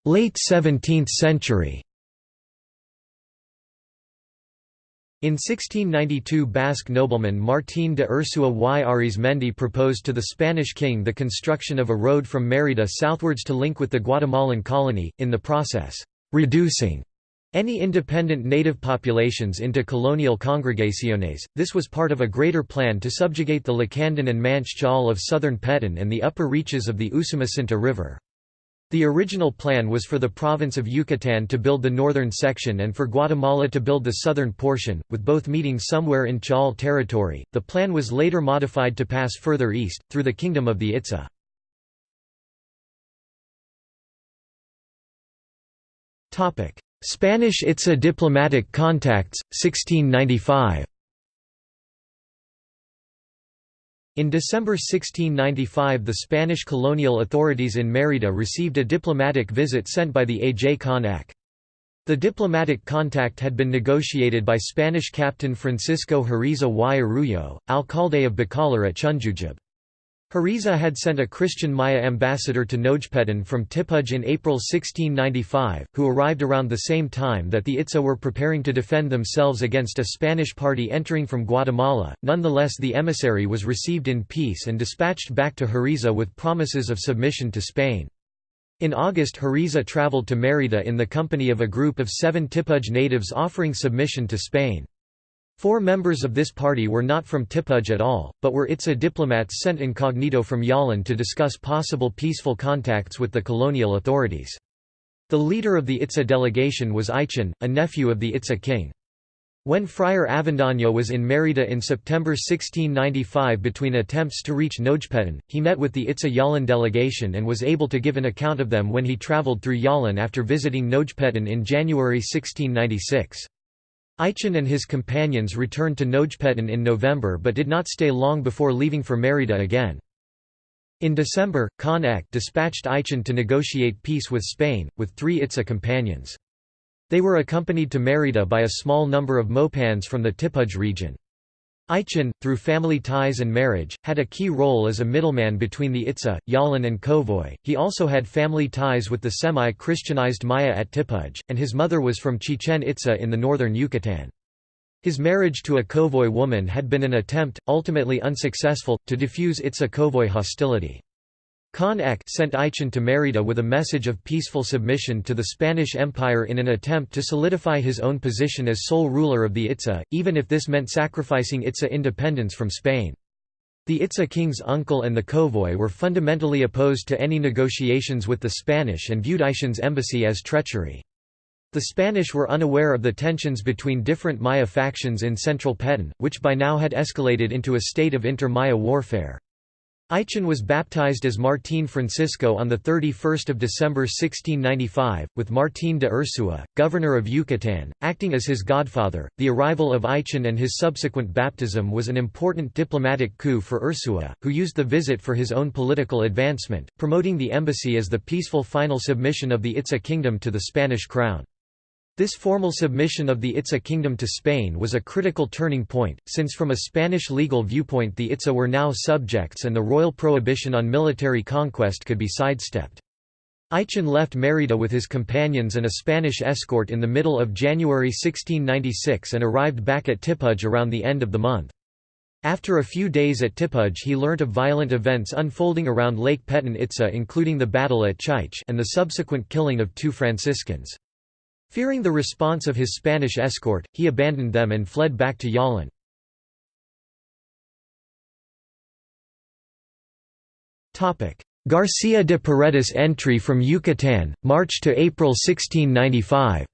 Late 17th century In 1692 Basque nobleman Martín de Urzúa y Arizmendi proposed to the Spanish king the construction of a road from Mérida southwards to link with the Guatemalan colony, in the process, "...reducing." Any independent native populations into colonial congregaciones, this was part of a greater plan to subjugate the Lacandon and Manche Jal of southern Petén and the upper reaches of the Usumacinta River. The original plan was for the province of Yucatan to build the northern section and for Guatemala to build the southern portion, with both meeting somewhere in Chal territory. The plan was later modified to pass further east, through the Kingdom of the Itza. Spanish Itza diplomatic contacts, 1695 In December 1695 the Spanish colonial authorities in Mérida received a diplomatic visit sent by the A. J. Eck. The diplomatic contact had been negotiated by Spanish captain Francisco Hariza y alcalde of Bacalar at Chunjujub. Hariza had sent a Christian Maya ambassador to Nojpetén from Tipuj in April 1695, who arrived around the same time that the Itza were preparing to defend themselves against a Spanish party entering from Guatemala. Nonetheless, the emissary was received in peace and dispatched back to Hariza with promises of submission to Spain. In August Hariza traveled to Mérida in the company of a group of seven Tipuj natives offering submission to Spain. Four members of this party were not from Tipuj at all, but were Itza diplomats sent incognito from Yalan to discuss possible peaceful contacts with the colonial authorities. The leader of the Itza delegation was Ichan, a nephew of the Itza king. When Friar Avendaño was in Mérida in September 1695 between attempts to reach Nojpetén, he met with the Itza Yalan delegation and was able to give an account of them when he traveled through Yalan after visiting Nojpetén in January 1696. Ichan and his companions returned to Nojpetén in November but did not stay long before leaving for Mérida again. In December, Kan Ek' dispatched Ichan to negotiate peace with Spain, with three Itza companions. They were accompanied to Mérida by a small number of Mopans from the Tipuj region. Ichan, through family ties and marriage, had a key role as a middleman between the Itza, Yalin and Kowoj. He also had family ties with the semi-Christianized Maya at Tipuj, and his mother was from Chichen Itza in the northern Yucatan. His marriage to a Kowoj woman had been an attempt, ultimately unsuccessful, to diffuse Itza-Kowoj hostility. Kan Ek' sent Ichan to Mérida with a message of peaceful submission to the Spanish Empire in an attempt to solidify his own position as sole ruler of the Itza, even if this meant sacrificing Itza independence from Spain. The Itza king's uncle and the convoy were fundamentally opposed to any negotiations with the Spanish and viewed Aichan's embassy as treachery. The Spanish were unaware of the tensions between different Maya factions in central Petén, which by now had escalated into a state of inter-Maya warfare. Aichan was baptized as Martín Francisco on 31 December 1695, with Martín de Urzúa, governor of Yucatán, acting as his godfather. The arrival of Aichan and his subsequent baptism was an important diplomatic coup for Urzúa, who used the visit for his own political advancement, promoting the embassy as the peaceful final submission of the Itza kingdom to the Spanish crown. This formal submission of the Itza kingdom to Spain was a critical turning point, since from a Spanish legal viewpoint the Itza were now subjects and the royal prohibition on military conquest could be sidestepped. Aichan left Mérida with his companions and a Spanish escort in the middle of January 1696 and arrived back at Tipuj around the end of the month. After a few days at Tipuj he learnt of violent events unfolding around Lake Petén Itza including the battle at Chaich and the subsequent killing of two Franciscans. Fearing the response of his Spanish escort, he abandoned them and fled back to Yalin. Garcia de Paredes entry from Yucatán, March to April 1695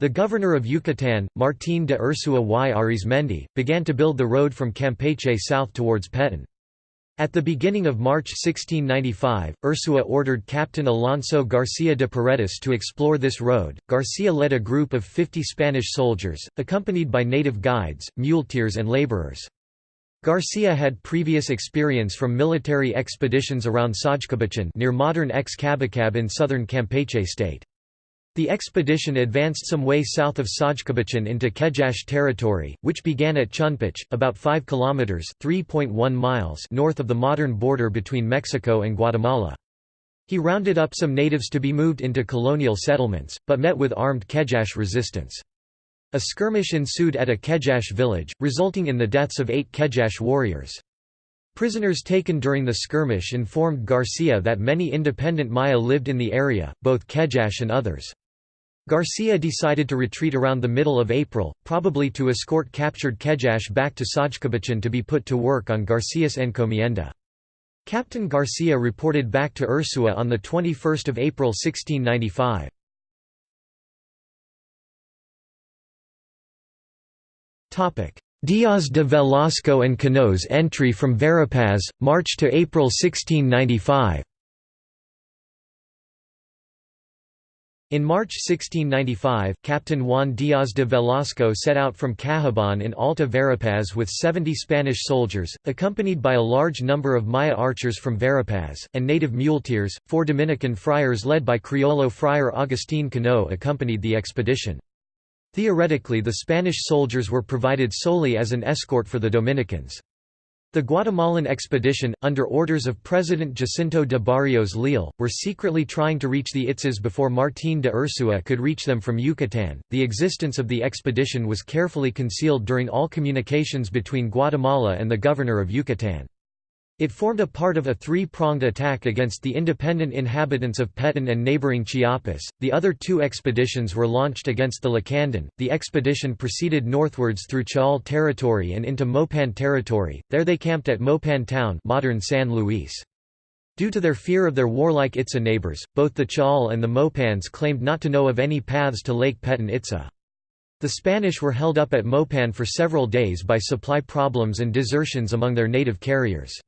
The governor of Yucatán, Martín de Urzúa y Arizmendi, began to build the road from Campeche south towards Petén. At the beginning of March 1695, Urzúa ordered Captain Alonso Garcia de Paredes to explore this road. Garcia led a group of 50 Spanish soldiers, accompanied by native guides, muleteers, and laborers. Garcia had previous experience from military expeditions around Sajcabachan near modern Ex-Cabacab in southern Campeche state. The expedition advanced some way south of Sajcabachan into Kejache territory, which began at Chunpach, about 5 kilometers (3.1 miles) north of the modern border between Mexico and Guatemala. He rounded up some natives to be moved into colonial settlements, but met with armed Kejache resistance. A skirmish ensued at a Kejache village, resulting in the deaths of eight Kejache warriors. Prisoners taken during the skirmish informed Garcia that many independent Maya lived in the area, both Kejache and others. Garcia decided to retreat around the middle of April, probably to escort captured Kejache back to Sajcabachan to be put to work on Garcia's encomienda. Captain Garcia reported back to Urzúa on 21 April 1695. Diaz de Velasco and Cano's entry from Verapaz, March to April 1695 In March 1695, Captain Juan Díaz de Velasco set out from Cahabón in Alta Verapaz with 70 Spanish soldiers, accompanied by a large number of Maya archers from Verapaz, and native muleteers. Four Dominican friars led by Criollo Friar Agustín Cano accompanied the expedition. Theoretically the Spanish soldiers were provided solely as an escort for the Dominicans. The Guatemalan expedition, under orders of President Jacinto de Barrios Leal, were secretly trying to reach the Itzas before Martín de Urzúa could reach them from Yucatán. The existence of the expedition was carefully concealed during all communications between Guatemala and the governor of Yucatán. It formed a part of a three-pronged attack against the independent inhabitants of Petén and neighboring Chiapas. The other two expeditions were launched against the Lacandon. The expedition proceeded northwards through Chaul territory and into Mopan territory. There they camped at Mopan town, modern San Luis. Due to their fear of their warlike Itza neighbors, both the Chaul and the Mopans claimed not to know of any paths to Lake Petén Itza. The Spanish were held up at Mopan for several days by supply problems and desertions among their native carriers.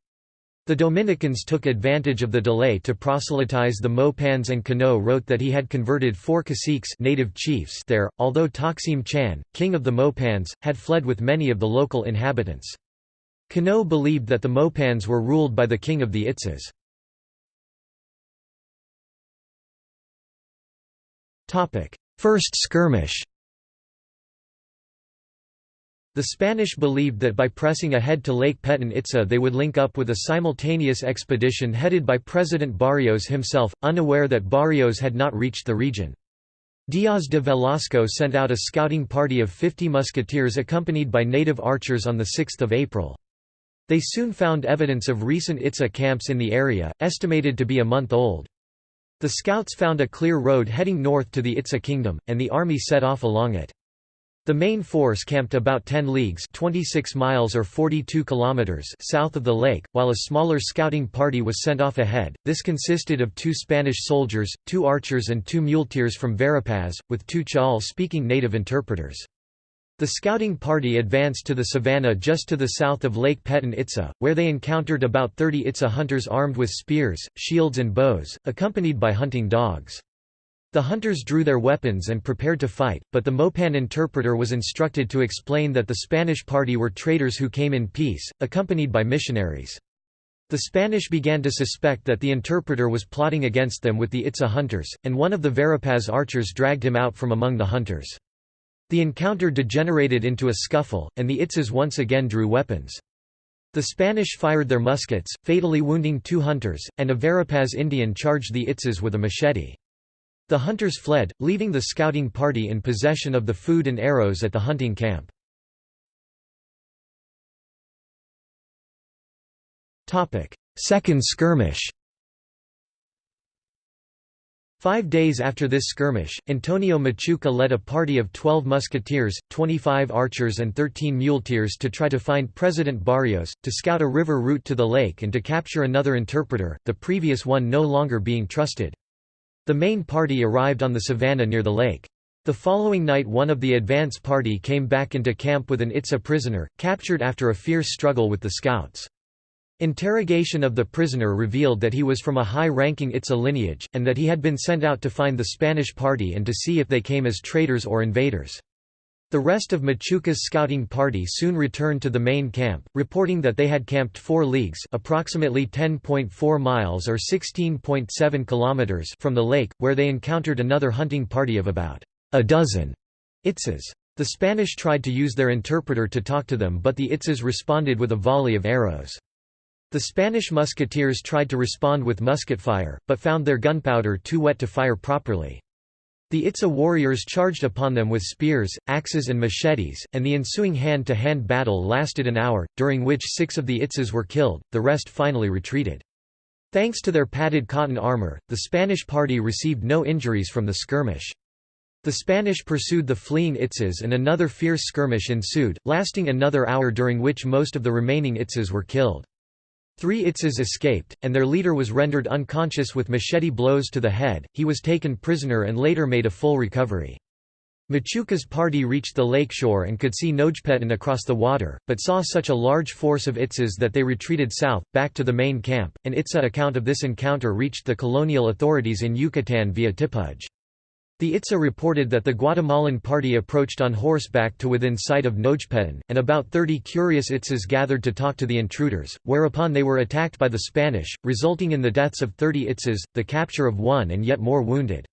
The Dominicans took advantage of the delay to proselytize the Mopans and Cano wrote that he had converted four caciques native chiefs there, although Taksim Chan, king of the Mopans, had fled with many of the local inhabitants. Cano believed that the Mopans were ruled by the king of the Itzas. First skirmish the Spanish believed that by pressing ahead to Lake Petén Itza they would link up with a simultaneous expedition headed by President Barrios himself, unaware that Barrios had not reached the region. Diaz de Velasco sent out a scouting party of 50 musketeers accompanied by native archers on 6 April. They soon found evidence of recent Itza camps in the area, estimated to be a month old. The scouts found a clear road heading north to the Itza kingdom, and the army set off along it. The main force camped about 10 leagues 26 miles or 42 kilometers south of the lake, while a smaller scouting party was sent off ahead. This consisted of two Spanish soldiers, two archers and two muleteers from Verapaz, with two Chal-speaking native interpreters. The scouting party advanced to the savannah just to the south of Lake Peten Itza, where they encountered about 30 Itza hunters armed with spears, shields and bows, accompanied by hunting dogs. The hunters drew their weapons and prepared to fight, but the Mopan interpreter was instructed to explain that the Spanish party were traders who came in peace, accompanied by missionaries. The Spanish began to suspect that the interpreter was plotting against them with the Itza hunters, and one of the Verapaz archers dragged him out from among the hunters. The encounter degenerated into a scuffle, and the Itzas once again drew weapons. The Spanish fired their muskets, fatally wounding two hunters, and a Verapaz Indian charged the Itzas with a machete. The hunters fled, leaving the scouting party in possession of the food and arrows at the hunting camp. Second skirmish Five days after this skirmish, Antonio Machuca led a party of 12 musketeers, 25 archers and 13 muleteers to try to find President Barrios, to scout a river route to the lake and to capture another interpreter, the previous one no longer being trusted. The main party arrived on the savannah near the lake. The following night one of the advance party came back into camp with an Itza prisoner, captured after a fierce struggle with the scouts. Interrogation of the prisoner revealed that he was from a high-ranking Itza lineage, and that he had been sent out to find the Spanish party and to see if they came as traitors or invaders. The rest of Machuca's scouting party soon returned to the main camp, reporting that they had camped 4 leagues approximately 10.4 miles or 16.7 kilometers from the lake, where they encountered another hunting party of about a dozen Itzas. The Spanish tried to use their interpreter to talk to them but the Itzas responded with a volley of arrows. The Spanish musketeers tried to respond with musket fire, but found their gunpowder too wet to fire properly. The Itza warriors charged upon them with spears, axes and machetes, and the ensuing hand-to-hand -hand battle lasted an hour, during which six of the Itzas were killed, the rest finally retreated. Thanks to their padded cotton armor, the Spanish party received no injuries from the skirmish. The Spanish pursued the fleeing Itzas and another fierce skirmish ensued, lasting another hour during which most of the remaining Itzas were killed. Three Itzas escaped, and their leader was rendered unconscious with machete blows to the head, he was taken prisoner and later made a full recovery. Machuca's party reached the lakeshore and could see Nojpetén across the water, but saw such a large force of Itzas that they retreated south, back to the main camp. An Itza account of this encounter reached the colonial authorities in Yucatan via Tipuj. The Itza reported that the Guatemalan party approached on horseback to within sight of Nojpetén, and about 30 curious Itzas gathered to talk to the intruders, whereupon they were attacked by the Spanish, resulting in the deaths of 30 Itzas, the capture of one and yet more wounded.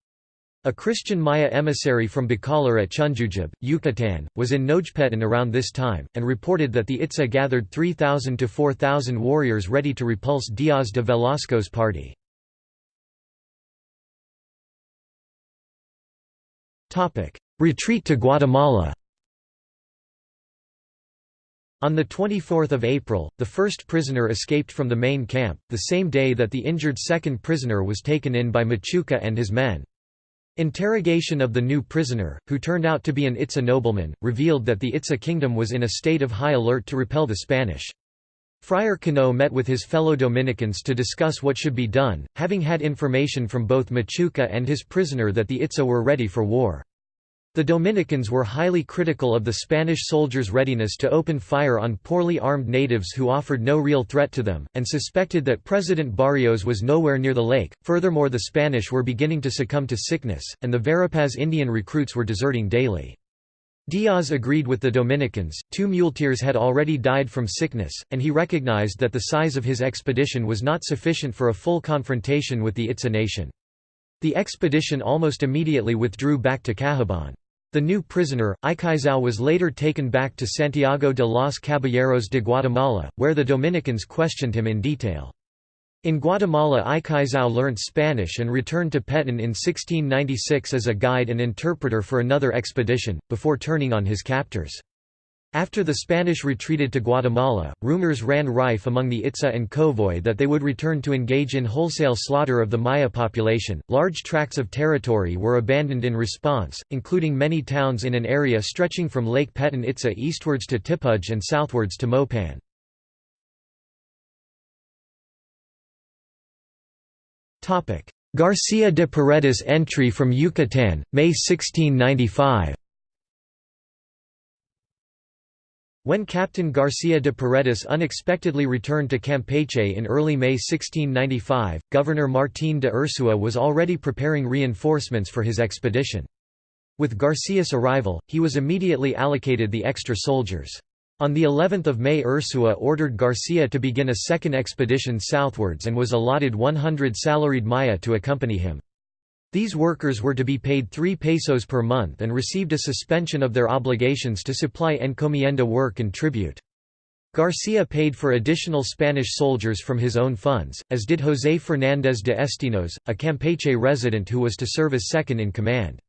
A Christian Maya emissary from Bacalar at Chunjujub, Yucatan, was in Nojpetén around this time, and reported that the Itza gathered 3,000 to 4,000 warriors ready to repulse Diaz de Velasco's party. Retreat to Guatemala On 24 April, the first prisoner escaped from the main camp, the same day that the injured second prisoner was taken in by Machuca and his men. Interrogation of the new prisoner, who turned out to be an Itza nobleman, revealed that the Itza kingdom was in a state of high alert to repel the Spanish. Friar Cano met with his fellow Dominicans to discuss what should be done, having had information from both Machuca and his prisoner that the Itza were ready for war. The Dominicans were highly critical of the Spanish soldiers' readiness to open fire on poorly armed natives who offered no real threat to them, and suspected that President Barrios was nowhere near the lake. Furthermore, the Spanish were beginning to succumb to sickness, and the Verapaz Indian recruits were deserting daily. Diaz agreed with the Dominicans, two muleteers had already died from sickness, and he recognized that the size of his expedition was not sufficient for a full confrontation with the Itza nation. The expedition almost immediately withdrew back to Cahabón. The new prisoner, Icaizao was later taken back to Santiago de los Caballeros de Guatemala, where the Dominicans questioned him in detail. In Guatemala Icaizao learnt Spanish and returned to Peten in 1696 as a guide and interpreter for another expedition, before turning on his captors. After the Spanish retreated to Guatemala, rumors ran rife among the Itza and Kowoj that they would return to engage in wholesale slaughter of the Maya population. Large tracts of territory were abandoned in response, including many towns in an area stretching from Lake Peten Itza eastwards to Tipuj and southwards to Mopan. Garcia de Paredes entry from Yucatan, May 1695 When Captain Garcia de Paredes unexpectedly returned to Campeche in early May 1695, Governor Martín de Urzúa was already preparing reinforcements for his expedition. With Garcia's arrival, he was immediately allocated the extra soldiers. On the 11th of May Urzúa ordered Garcia to begin a second expedition southwards and was allotted 100 salaried Maya to accompany him. These workers were to be paid 3 pesos per month and received a suspension of their obligations to supply encomienda work and tribute. Garcia paid for additional Spanish soldiers from his own funds, as did José Fernández de Estinos, a Campeche resident who was to serve as second in command.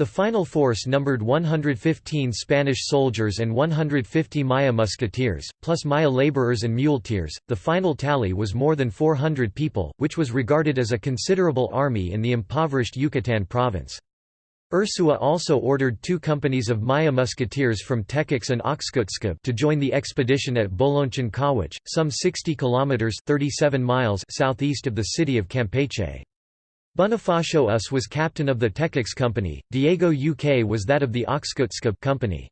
The final force numbered 115 Spanish soldiers and 150 Maya musketeers, plus Maya laborers and muleteers. The final tally was more than 400 people, which was regarded as a considerable army in the impoverished Yucatán province. Urzúa also ordered two companies of Maya musketeers from Tequix and Oxkutzcab to join the expedition at Bolonchon Kawach, some 60 kilometers (37 miles) southeast of the city of Campeche. Bonifacio Us was captain of the Tequix Company, Diego UK was that of the Oxkutzcab Company.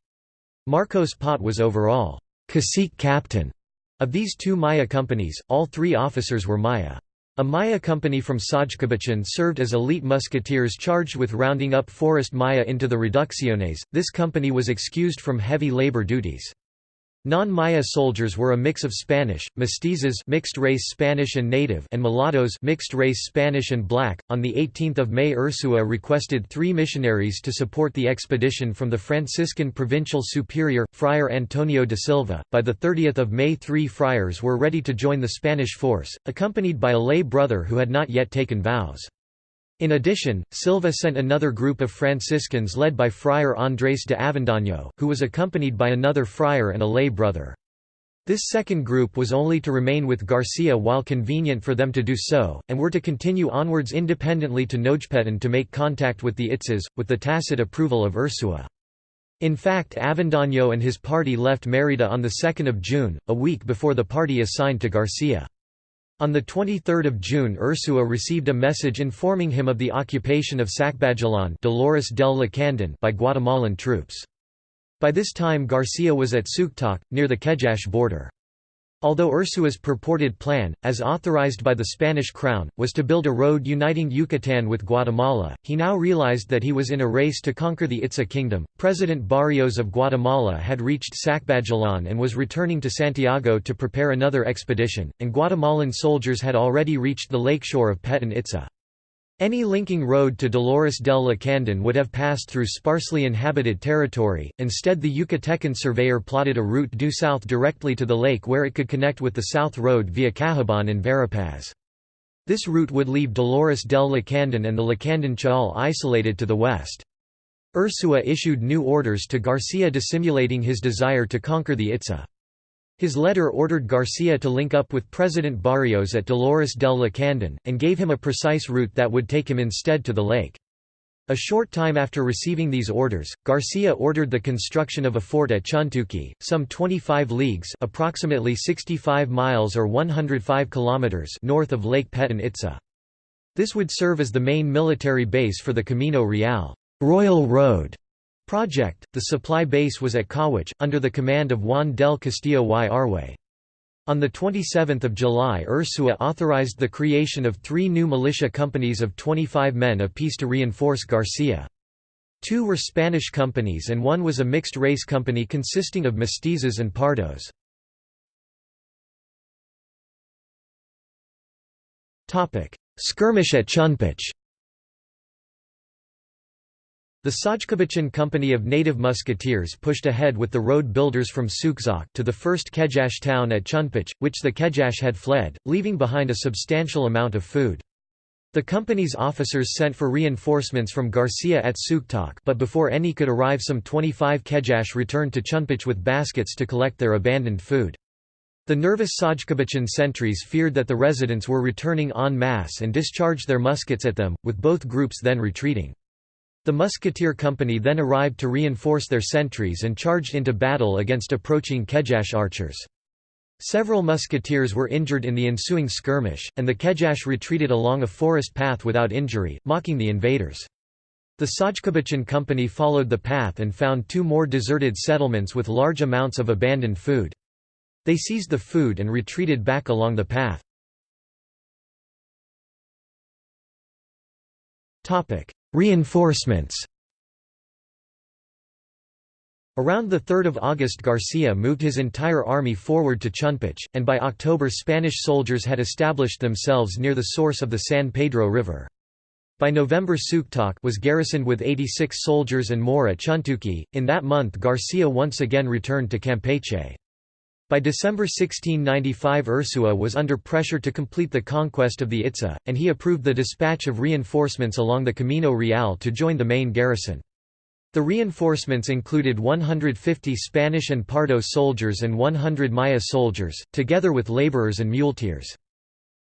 Marcos Pot was overall cacique captain of these two Maya companies, all three officers were Maya. A Maya company from Sajcabacan served as elite musketeers charged with rounding up forest Maya into the reducciones. This company was excused from heavy labor duties. Non-Maya soldiers were a mix of Spanish, mestizos mixed-race Spanish and native and mulattoes mixed-race Spanish and black. On the 18th of May Urzúa requested three missionaries to support the expedition from the Franciscan provincial superior, Friar Antonio de Silva. By the 30th of May three friars were ready to join the Spanish force, accompanied by a lay brother who had not yet taken vows. In addition, Silva sent another group of Franciscans led by Friar Andrés de Avendaño, who was accompanied by another friar and a lay brother. This second group was only to remain with Garcia while convenient for them to do so, and were to continue onwards independently to Nojpetén to make contact with the Itzas, with the tacit approval of Urzúa. In fact Avendaño and his party left Mérida on 2 June, a week before the party assigned to Garcia. On 23 June Urzúa received a message informing him of the occupation of Sacbajalan Dolores del Lacandon by Guatemalan troops. By this time Garcia was at Suktok, near the Kejache border. Although Urzúa's purported plan, as authorized by the Spanish crown, was to build a road uniting Yucatan with Guatemala, he now realized that he was in a race to conquer the Itza kingdom. President Barrios of Guatemala had reached Sacbajalan and was returning to Santiago to prepare another expedition, and Guatemalan soldiers had already reached the lakeshore of Peten Itza. Any linking road to Dolores del Lacandon would have passed through sparsely inhabited territory, instead the Yucatecan surveyor plotted a route due south directly to the lake where it could connect with the south road via Cahabón and Verapaz. This route would leave Dolores del Lacandon and the Lacandon Chaul isolated to the west. Urzúa issued new orders to Garcia dissimulating his desire to conquer the Itza. His letter ordered Garcia to link up with President Barrios at Dolores del Lacandon, and gave him a precise route that would take him instead to the lake. A short time after receiving these orders, Garcia ordered the construction of a fort at Chuntuki, some 25 leagues approximately 65 miles or 105 kilometers north of Lake Peten Itza. This would serve as the main military base for the Camino Real Royal Road Project, the supply base was at Kawach, under the command of Juan del Castillo y Arwe. On 27 July Urzúa authorized the creation of three new militia companies of 25 men apiece to reinforce Garcia. Two were Spanish companies and one was a mixed-race company consisting of mestizos and pardos. Skirmish at Chunpach the Sajkabacan Company of native musketeers pushed ahead with the road builders from Sukzak to the first Kejache town at Chunpach, which the Kejache had fled, leaving behind a substantial amount of food. The company's officers sent for reinforcements from Garcia at Suktok but before any could arrive some 25 Kejache returned to Chunpach with baskets to collect their abandoned food. The nervous Sajkabachan sentries feared that the residents were returning en masse and discharged their muskets at them, with both groups then retreating. The musketeer company then arrived to reinforce their sentries and charged into battle against approaching Kejache archers. Several musketeers were injured in the ensuing skirmish, and the Kejache retreated along a forest path without injury, mocking the invaders. The Sajkabachan company followed the path and found two more deserted settlements with large amounts of abandoned food. They seized the food and retreated back along the path. Reinforcements Around 3 August Garcia moved his entire army forward to Chunpach, and by October Spanish soldiers had established themselves near the source of the San Pedro River. By November Suktok was garrisoned with 86 soldiers and more at Chuntuki. In that month Garcia once again returned to Campeche. By December 1695 Urzúa was under pressure to complete the conquest of the Itza, and he approved the dispatch of reinforcements along the Camino Real to join the main garrison. The reinforcements included 150 Spanish and Pardo soldiers and 100 Maya soldiers, together with laborers and muleteers.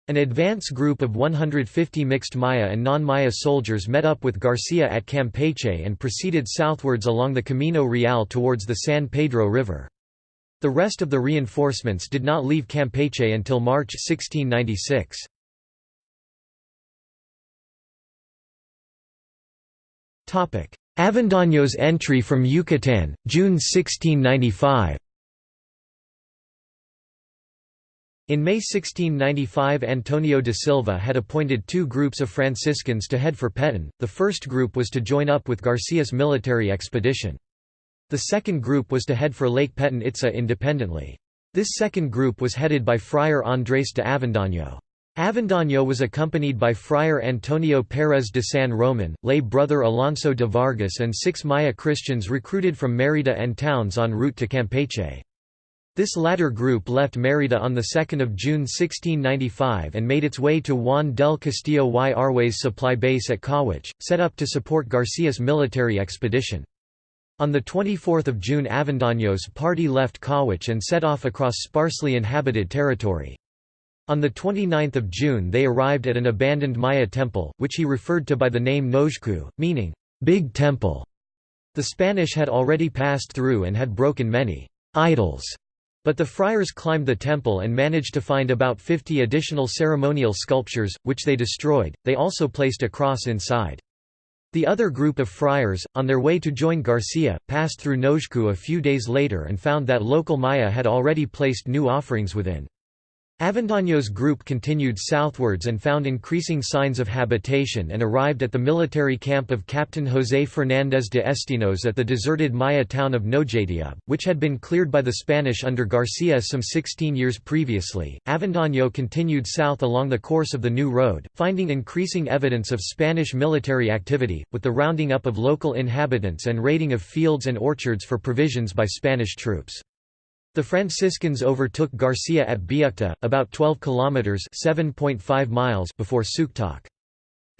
An advance group of 150 mixed Maya and non-Maya soldiers met up with Garcia at Campeche and proceeded southwards along the Camino Real towards the San Pedro River. The rest of the reinforcements did not leave Campeche until March 1696. Avendaño's entry from Yucatan, June 1695 In May 1695 Antonio de Silva had appointed two groups of Franciscans to head for Petén, the first group was to join up with Garcia's military expedition. The second group was to head for Lake Petén Itza independently. This second group was headed by Friar Andrés de Avendaño. Avendaño was accompanied by Friar Antonio Pérez de San Roman, lay brother Alonso de Vargas and six Maya Christians recruited from Mérida and towns en route to Campeche. This latter group left Mérida on 2 June 1695 and made its way to Juan del Castillo y Arway's supply base at Cahuich, set up to support Garcia's military expedition. On 24 June Avendaño's party left Cahuich and set off across sparsely inhabited territory. On 29 June they arrived at an abandoned Maya temple, which he referred to by the name Nojku, meaning, "'Big Temple'". The Spanish had already passed through and had broken many «idols», but the friars climbed the temple and managed to find about 50 additional ceremonial sculptures, which they destroyed, they also placed a cross inside. The other group of friars, on their way to join Garcia, passed through Nojku a few days later and found that local Maya had already placed new offerings within. Avendaño's group continued southwards and found increasing signs of habitation and arrived at the military camp of Captain José Fernández de Estinos at the deserted Maya town of Nojadia, which had been cleared by the Spanish under Garcia some 16 years previously. Avendaño continued south along the course of the new road, finding increasing evidence of Spanish military activity, with the rounding up of local inhabitants and raiding of fields and orchards for provisions by Spanish troops. The Franciscans overtook Garcia at Biukta, about 12 kilometers (7.5 miles) before Suktok.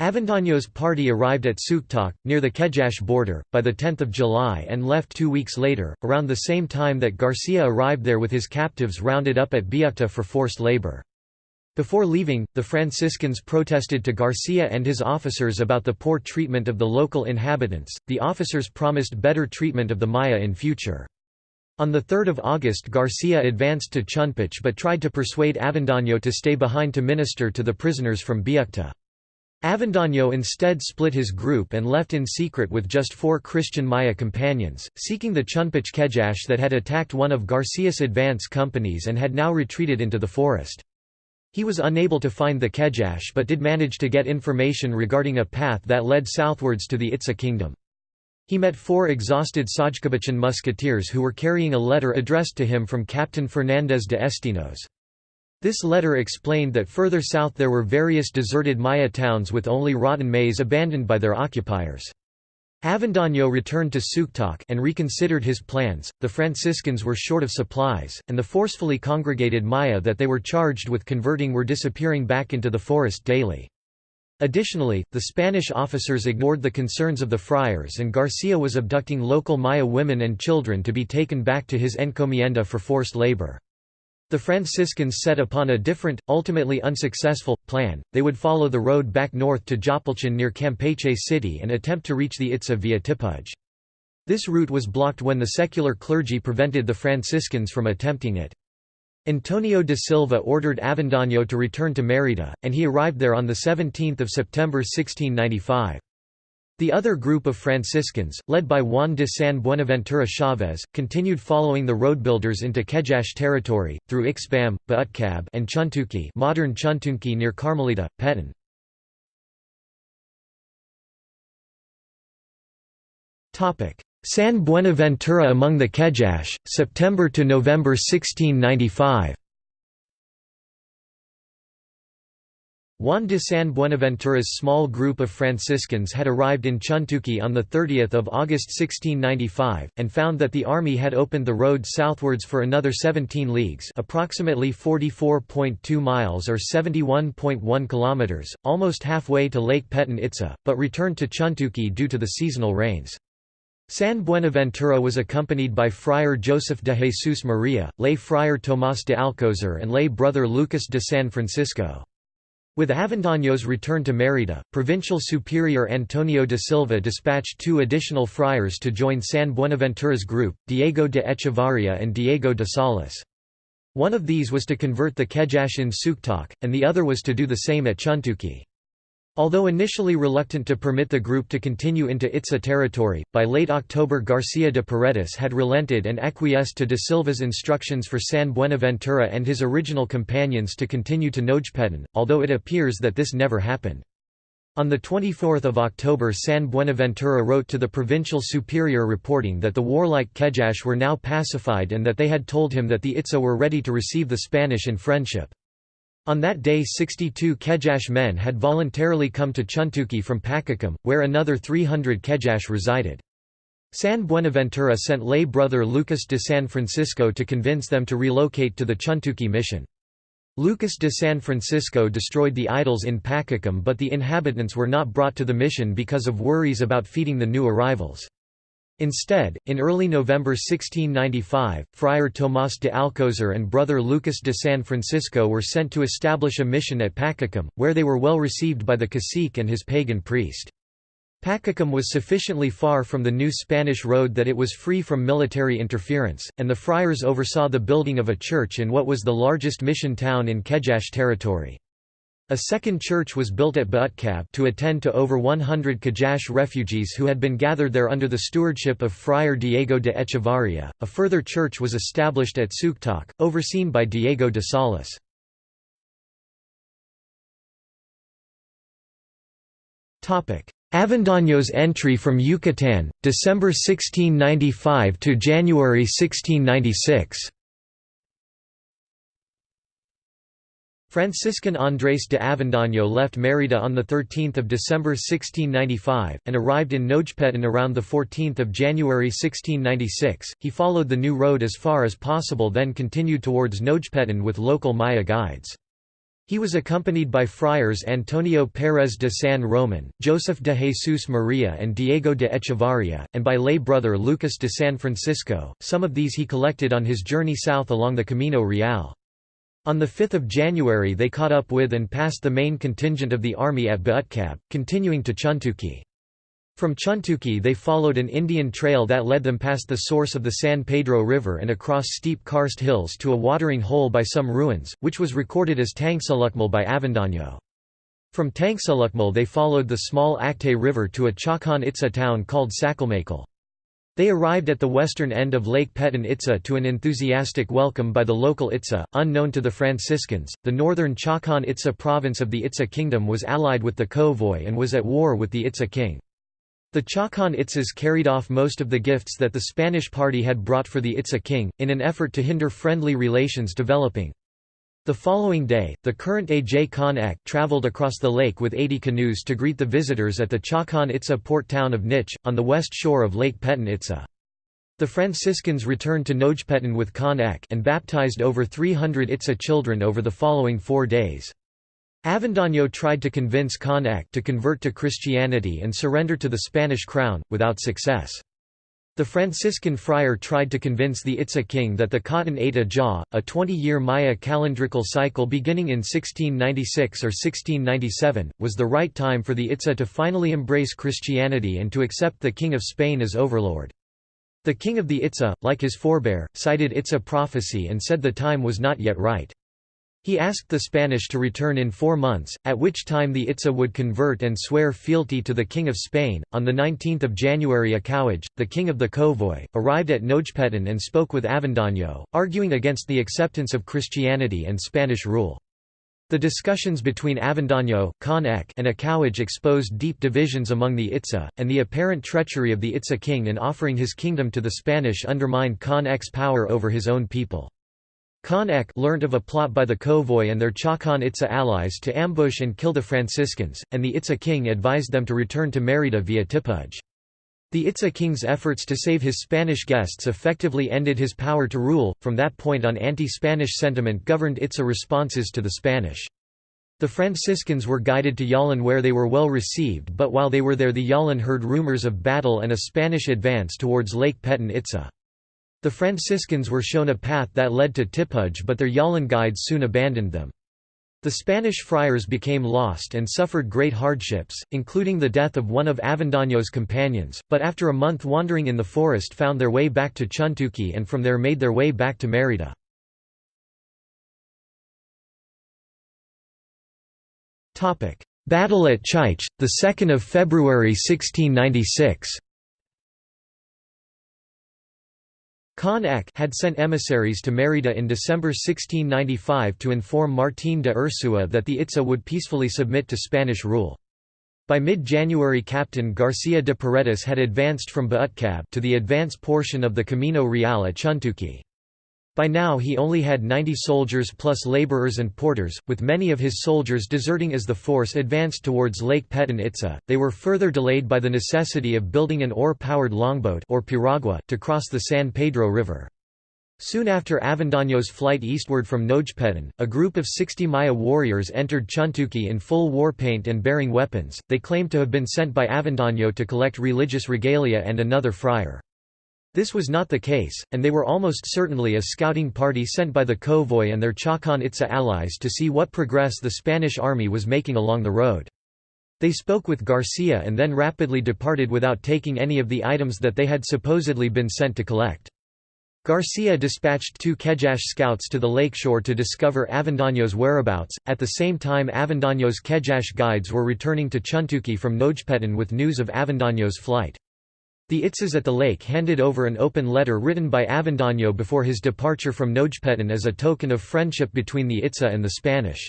Avendaño's party arrived at Suktok, near the Kejache border, by 10 July and left two weeks later, around the same time that Garcia arrived there with his captives rounded up at Biukta for forced labor. Before leaving, the Franciscans protested to Garcia and his officers about the poor treatment of the local inhabitants. The officers promised better treatment of the Maya in future. On 3 August Garcia advanced to Chunpach but tried to persuade Avendaño to stay behind to minister to the prisoners from Biukta. Avendaño instead split his group and left in secret with just four Christian Maya companions, seeking the Chunpach Kejache that had attacked one of Garcia's advance companies and had now retreated into the forest. He was unable to find the Kejache but did manage to get information regarding a path that led southwards to the Itza kingdom. He met four exhausted Sajkabachan musketeers who were carrying a letter addressed to him from Captain Fernández de Estinos. This letter explained that further south there were various deserted Maya towns with only rotten maize abandoned by their occupiers. Avendaño returned to Suktok and reconsidered his plans. The Franciscans were short of supplies, and the forcefully congregated Maya that they were charged with converting were disappearing back into the forest daily. Additionally, the Spanish officers ignored the concerns of the friars and Garcia was abducting local Maya women and children to be taken back to his encomienda for forced labor. The Franciscans set upon a different, ultimately unsuccessful, plan, they would follow the road back north to Jopalchan near Campeche City and attempt to reach the Itza via Tipuj. This route was blocked when the secular clergy prevented the Franciscans from attempting it. Antonio de Silva ordered Avendaño to return to Mérida, and he arrived there on 17 September 1695. The other group of Franciscans, led by Juan de San Buenaventura Chávez, continued following the roadbuilders into Kejache territory, through Ixbam, Baatkab and Chuntuki modern Chuntunki near Carmelita, Petén. San Buenaventura among the Kejache, September to November 1695. Juan de San Buenaventura's small group of Franciscans had arrived in Chuntuki on 30 August 1695, and found that the army had opened the road southwards for another 17 leagues approximately 44.2 miles or 71.1 kilometers, almost halfway to Lake Petén Itza, but returned to Chuntuki due to the seasonal rains. San Buenaventura was accompanied by Friar Joseph de Jesus Maria, lay Friar Tomás de Alcozar and lay brother Lucas de San Francisco. With Avendaño's return to Mérida, Provincial Superior Antonio de Silva dispatched two additional friars to join San Buenaventura's group, Diego de Echevarria and Diego de Salas. One of these was to convert the Kejache in Suktok, and the other was to do the same at Chuntuki. Although initially reluctant to permit the group to continue into Itza territory, by late October Garcia de Paredes had relented and acquiesced to de Silva's instructions for San Buenaventura and his original companions to continue to Nojpetén, although it appears that this never happened. On 24 October San Buenaventura wrote to the provincial superior reporting that the warlike Kejache were now pacified and that they had told him that the Itza were ready to receive the Spanish in friendship. On that day 62 Kejache men had voluntarily come to Chuntuki from Pakakam, where another 300 Kejache resided. San Buenaventura sent lay brother Lucas de San Francisco to convince them to relocate to the Chuntuki mission. Lucas de San Francisco destroyed the idols in Pakakam but the inhabitants were not brought to the mission because of worries about feeding the new arrivals. Instead, in early November 1695, Friar Tomás de Alcozar and brother Lucas de San Francisco were sent to establish a mission at Pakakam, where they were well received by the cacique and his pagan priest. Pakakam was sufficiently far from the new Spanish road that it was free from military interference, and the friars oversaw the building of a church in what was the largest mission town in Kejache territory. A second church was built at Baatkab to attend to over 100 Kejache refugees who had been gathered there under the stewardship of Friar Diego de Echevarria. A further church was established at Suktok, overseen by Diego de Salas. Avendaño's entry from Yucatan, December 1695 to January 1696 Franciscan Andrés de Avendaño left Mérida on 13 December 1695, and arrived in Nojpetén around 14 January 1696. He followed the new road as far as possible then continued towards Nojpetén with local Maya guides. He was accompanied by friars Antonio Pérez de San Roman, Joseph de Jesus Maria and Diego de Echevarria, and by lay brother Lucas de San Francisco, some of these he collected on his journey south along the Camino Real. On 5 January they caught up with and passed the main contingent of the army at Baatkab, continuing to Chuntuki. From Chuntuki they followed an Indian trail that led them past the source of the San Pedro River and across steep karst hills to a watering hole by some ruins, which was recorded as Tangsalukmal by Avendaño. From Tangsalukmal they followed the small Acte River to a Chacan Itza town called Sakalmakal. They arrived at the western end of Lake Petén Itza to an enthusiastic welcome by the local Itza, unknown to the Franciscans. The northern Chacan Itza province of the Itza kingdom was allied with the Kowoj and was at war with the Itza king. The Chacan Itzas carried off most of the gifts that the Spanish party had brought for the Itza king, in an effort to hinder friendly relations developing. The following day, the current Aj Kan Ek' traveled across the lake with 80 canoes to greet the visitors at the Chakan Itza port town of Nich, on the west shore of Lake Petén Itza. The Franciscans returned to Nojpetén with Kan Ek' and baptized over 300 Itza children over the following four days. Avendaño tried to convince Kan Ek' to convert to Christianity and surrender to the Spanish crown, without success. The Franciscan friar tried to convince the Itza king that the K'atun 8 Ajaw, a 20-year Maya calendrical cycle beginning in 1696 or 1697, was the right time for the Itza to finally embrace Christianity and to accept the King of Spain as overlord. The king of the Itza, like his forebear, cited Itza prophecy and said the time was not yet right. He asked the Spanish to return in four months, at which time the Itza would convert and swear fealty to the King of Spain. On 19 January Akauj, the king of the Kowoj, arrived at Nojpetén and spoke with Avendaño, arguing against the acceptance of Christianity and Spanish rule. The discussions between Avendaño, Kan Ek', and Akauj exposed deep divisions among the Itza, and the apparent treachery of the Itza king in offering his kingdom to the Spanish undermined Kan Ek's power over his own people. Kan Ek' learnt of a plot by the Kowoj and their Chacan Itza allies to ambush and kill the Franciscans, and the Itza king advised them to return to Mérida via Tipuj. The Itza king's efforts to save his Spanish guests effectively ended his power to rule. From that point on, anti Spanish sentiment governed Itza responses to the Spanish. The Franciscans were guided to Yalán where they were well received, but while they were there, the Yalán heard rumors of battle and a Spanish advance towards Lake Petén Itza. The Franciscans were shown a path that led to Tipuj but their Yalán guides soon abandoned them. The Spanish friars became lost and suffered great hardships, including the death of one of Avendaño's companions, but after a month wandering in the forest found their way back to Chuntuki and from there made their way back to Mérida. Battle at Chaich, 2 February 1696 Kan Ek' had sent emissaries to Mérida in December 1695 to inform Martín de Urzúa that the Itza would peacefully submit to Spanish rule. By mid-January Captain García de Paredes had advanced from Bautkab to the advance portion of the Camino Real at Chuntuki. By now he only had 90 soldiers plus laborers and porters, with many of his soldiers deserting as the force advanced towards Lake Petén Itza. They were further delayed by the necessity of building an oar-powered longboat or piragua to cross the San Pedro River. Soon after Avendaño's flight eastward from Nojpetén, a group of 60 Maya warriors entered Chuntuki in full war paint and bearing weapons. They claimed to have been sent by Avendaño to collect religious regalia and another friar. This was not the case, and they were almost certainly a scouting party sent by the Kowoj and their Chacan Itza allies to see what progress the Spanish army was making along the road. They spoke with Garcia and then rapidly departed without taking any of the items that they had supposedly been sent to collect. Garcia dispatched two Kejache scouts to the lakeshore to discover Avendaño's whereabouts. At the same time, Avendaño's Kejache guides were returning to Chuntuki from Nojpetén with news of Avendaño's flight. The Itzas at the lake handed over an open letter written by Avendaño before his departure from Nojpetén as a token of friendship between the Itza and the Spanish.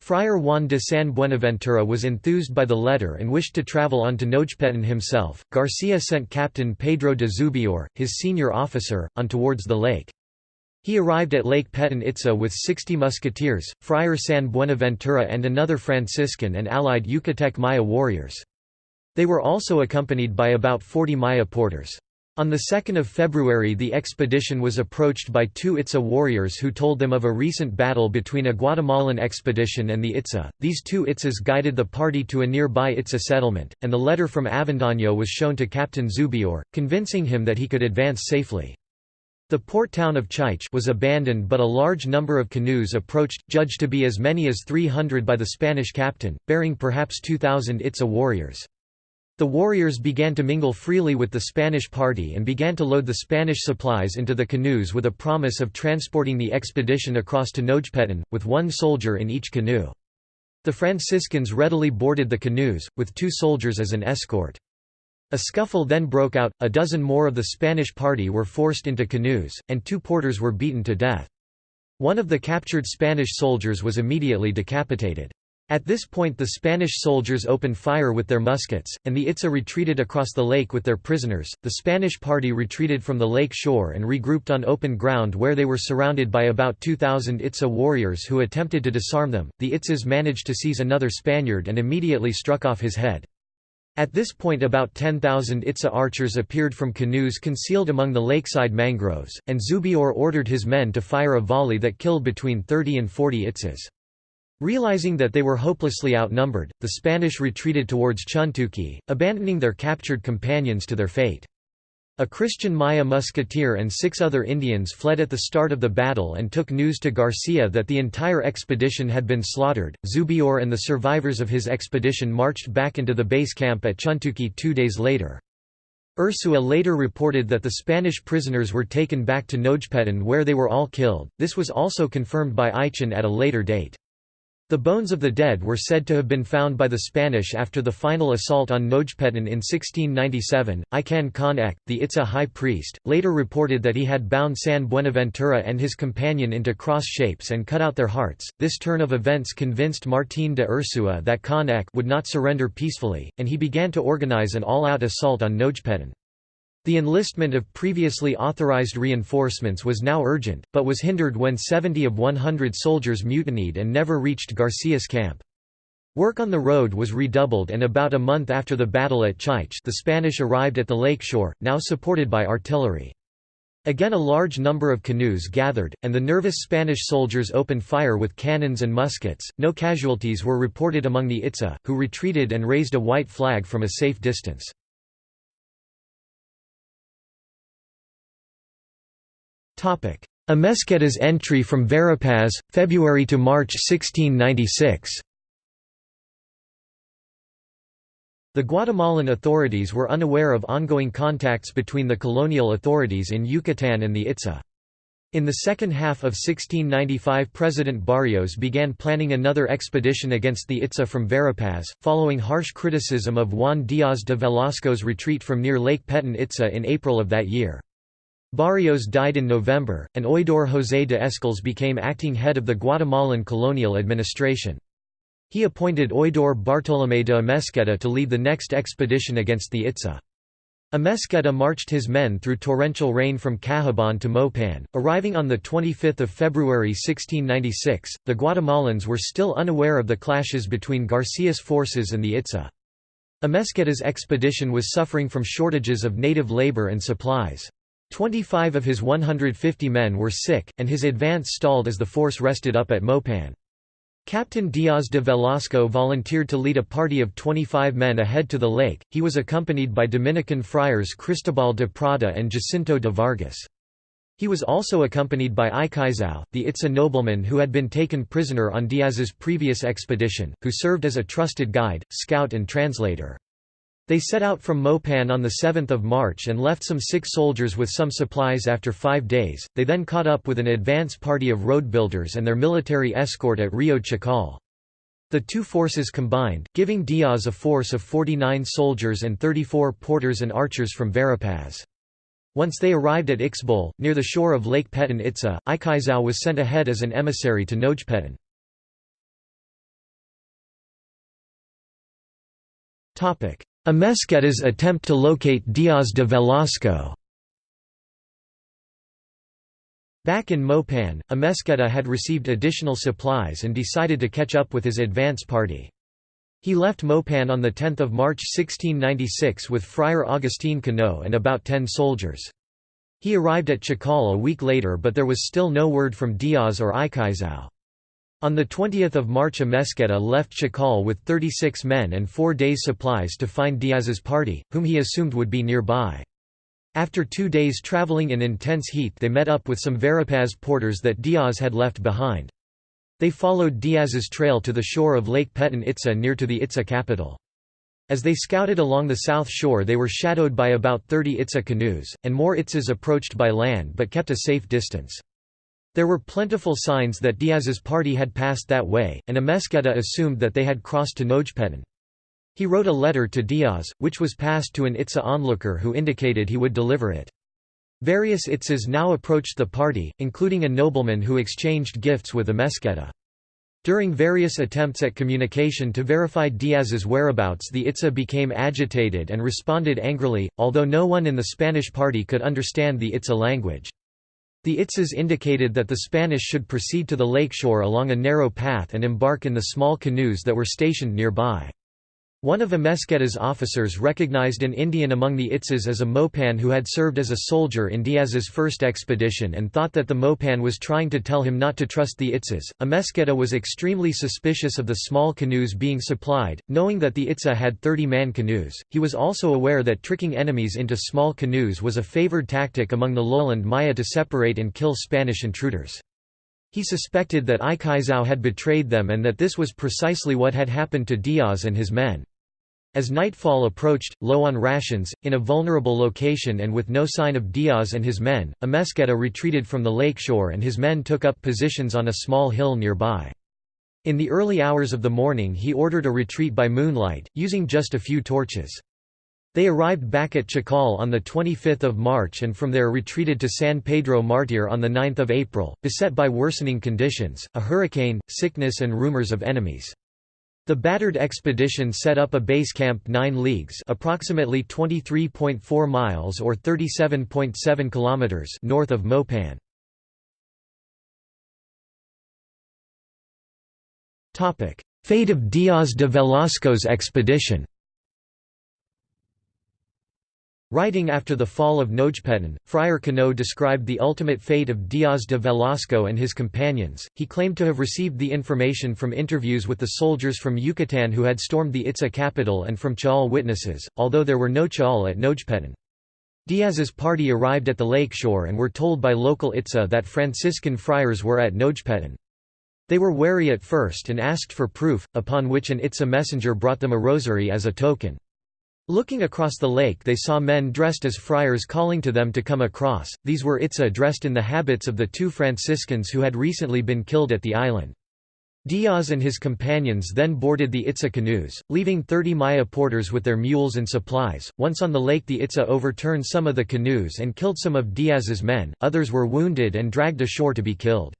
Friar Juan de San Buenaventura was enthused by the letter and wished to travel on to Nojpetén himself. Garcia sent Captain Pedro de Zubiaur, his senior officer, on towards the lake. He arrived at Lake Petén Itza with 60 musketeers, Friar San Buenaventura and another Franciscan and allied Yucatec Maya warriors. They were also accompanied by about 40 Maya porters. On 2 February the expedition was approached by two Itza warriors who told them of a recent battle between a Guatemalan expedition and the Itza. These two Itzas guided the party to a nearby Itza settlement, and the letter from Avendaño was shown to Captain Zubiaur, convincing him that he could advance safely. The port town of Chaich was abandoned but a large number of canoes approached, judged to be as many as 300 by the Spanish captain, bearing perhaps 2,000 Itza warriors. The warriors began to mingle freely with the Spanish party and began to load the Spanish supplies into the canoes with a promise of transporting the expedition across to Nojpetén, with one soldier in each canoe. The Franciscans readily boarded the canoes, with two soldiers as an escort. A scuffle then broke out, a dozen more of the Spanish party were forced into canoes, and two porters were beaten to death. One of the captured Spanish soldiers was immediately decapitated. At this point the Spanish soldiers opened fire with their muskets, and the Itza retreated across the lake with their prisoners. The Spanish party retreated from the lake shore and regrouped on open ground where they were surrounded by about 2,000 Itza warriors who attempted to disarm them. The Itzas managed to seize another Spaniard and immediately struck off his head. At this point about 10,000 Itza archers appeared from canoes concealed among the lakeside mangroves, and Zubiaur ordered his men to fire a volley that killed between 30 and 40 Itzas. Realizing that they were hopelessly outnumbered, the Spanish retreated towards Chuntuki, abandoning their captured companions to their fate. A Christian Maya musketeer and six other Indians fled at the start of the battle and took news to Garcia that the entire expedition had been slaughtered. Zubiaur and the survivors of his expedition marched back into the base camp at Chuntuki two days later. Urzúa later reported that the Spanish prisoners were taken back to Nojpetén where they were all killed. This was also confirmed by Aichen at a later date. The bones of the dead were said to have been found by the Spanish after the final assault on Nojpetén in 1697. Ican Kan Ek', the Itza high priest, later reported that he had bound San Buenaventura and his companion into cross shapes and cut out their hearts. This turn of events convinced Martín de Urzúa that Kan Ek' would not surrender peacefully, and he began to organize an all-out assault on Nojpetén. The enlistment of previously authorized reinforcements was now urgent, but was hindered when 70 of 100 soldiers mutinied and never reached Garcia's camp. Work on the road was redoubled and about a month after the battle at Chaich the Spanish arrived at the lake shore, now supported by artillery. Again a large number of canoes gathered, and the nervous Spanish soldiers opened fire with cannons and muskets. No casualties were reported among the Itza, who retreated and raised a white flag from a safe distance. Amesqueta's entry from Verapaz, February to March 1696 The Guatemalan authorities were unaware of ongoing contacts between the colonial authorities in Yucatan and the Itza. In the second half of 1695 President Barrios began planning another expedition against the Itza from Verapaz, following harsh criticism of Juan Díaz de Velasco's retreat from near Lake Petén Itza in April of that year. Barrios died in November, and Oidor José de Escalz became acting head of the Guatemalan colonial administration. He appointed Oidor Bartolomé de Amesqueta to lead the next expedition against the Itza. Amesqueta marched his men through torrential rain from Cahabón to Mopan, arriving on 25 February 1696. The Guatemalans were still unaware of the clashes between Garcia's forces and the Itza. Amesqueta's expedition was suffering from shortages of native labor and supplies. Twenty-five of his 150 men were sick, and his advance stalled as the force rested up at Mopan. Captain Diaz de Velasco volunteered to lead a party of 25 men ahead to the lake. He was accompanied by Dominican friars Cristobal de Prada and Jacinto de Vargas. He was also accompanied by Icaizao, the Itza nobleman who had been taken prisoner on Diaz's previous expedition, who served as a trusted guide, scout and translator. They set out from Mopan on 7 March and left some sick soldiers with some supplies after five days, they then caught up with an advance party of road builders and their military escort at Rio Chacal. The two forces combined, giving Diaz a force of 49 soldiers and 34 porters and archers from Verapaz. Once they arrived at Ixbol, near the shore of Lake Petén Itza, Icaizao was sent ahead as an emissary to Nojpetén. Amesqueta's attempt to locate Diaz de Velasco Back in Mopan, Amesqueta had received additional supplies and decided to catch up with his advance party. He left Mopan on 10 March 1696 with Friar Agustin Cano and about ten soldiers. He arrived at Chacal a week later but there was still no word from Diaz or Icaizao. On 20 March Amesqueta left Chacal with 36 men and four days' supplies to find Diaz's party, whom he assumed would be nearby. After two days traveling in intense heat they met up with some Verapaz porters that Diaz had left behind. They followed Diaz's trail to the shore of Lake Petén Itza near to the Itza capital. As they scouted along the south shore they were shadowed by about 30 Itza canoes, and more Itzas approached by land but kept a safe distance. There were plentiful signs that Diaz's party had passed that way, and Amesqueta assumed that they had crossed to Nojpetén. He wrote a letter to Diaz, which was passed to an Itza onlooker who indicated he would deliver it. Various Itzas now approached the party, including a nobleman who exchanged gifts with Amesqueta. During various attempts at communication to verify Diaz's whereabouts the Itza became agitated and responded angrily, although no one in the Spanish party could understand the Itza language. The Itzas indicated that the Spanish should proceed to the lakeshore along a narrow path and embark in the small canoes that were stationed nearby. One of Amesqueta's officers recognized an Indian among the Itzas as a Mopan who had served as a soldier in Diaz's first expedition and thought that the Mopan was trying to tell him not to trust the Itzas. Amesqueta was extremely suspicious of the small canoes being supplied, knowing that the Itza had 30-man canoes. He was also aware that tricking enemies into small canoes was a favored tactic among the lowland Maya to separate and kill Spanish intruders. He suspected that Ikaizao had betrayed them and that this was precisely what had happened to Diaz and his men. As nightfall approached, low on rations, in a vulnerable location and with no sign of Diaz and his men, Amesqueta retreated from the lakeshore and his men took up positions on a small hill nearby. In the early hours of the morning he ordered a retreat by moonlight, using just a few torches. They arrived back at Chacal on 25 March and from there retreated to San Pedro Martir on 9 April, beset by worsening conditions, a hurricane, sickness and rumors of enemies. The battered expedition set up a base camp 9 leagues approximately 23.4 miles or 37.7 kilometers north of Mopan. Fate of Diaz de Velasco's expedition Writing after the fall of Nojpetén, Friar Cano described the ultimate fate of Diaz de Velasco and his companions. He claimed to have received the information from interviews with the soldiers from Yucatan who had stormed the Itza capital and from Chaul witnesses, although there were no Chaul at Nojpetén. Diaz's party arrived at the lake shore and were told by local Itza that Franciscan friars were at Nojpetén. They were wary at first and asked for proof, upon which an Itza messenger brought them a rosary as a token. Looking across the lake they saw men dressed as friars calling to them to come across, these were Itza dressed in the habits of the two Franciscans who had recently been killed at the island. Diaz and his companions then boarded the Itza canoes, leaving 30 Maya porters with their mules and supplies. Once on the lake, the Itza overturned some of the canoes and killed some of Diaz's men, others were wounded and dragged ashore to be killed.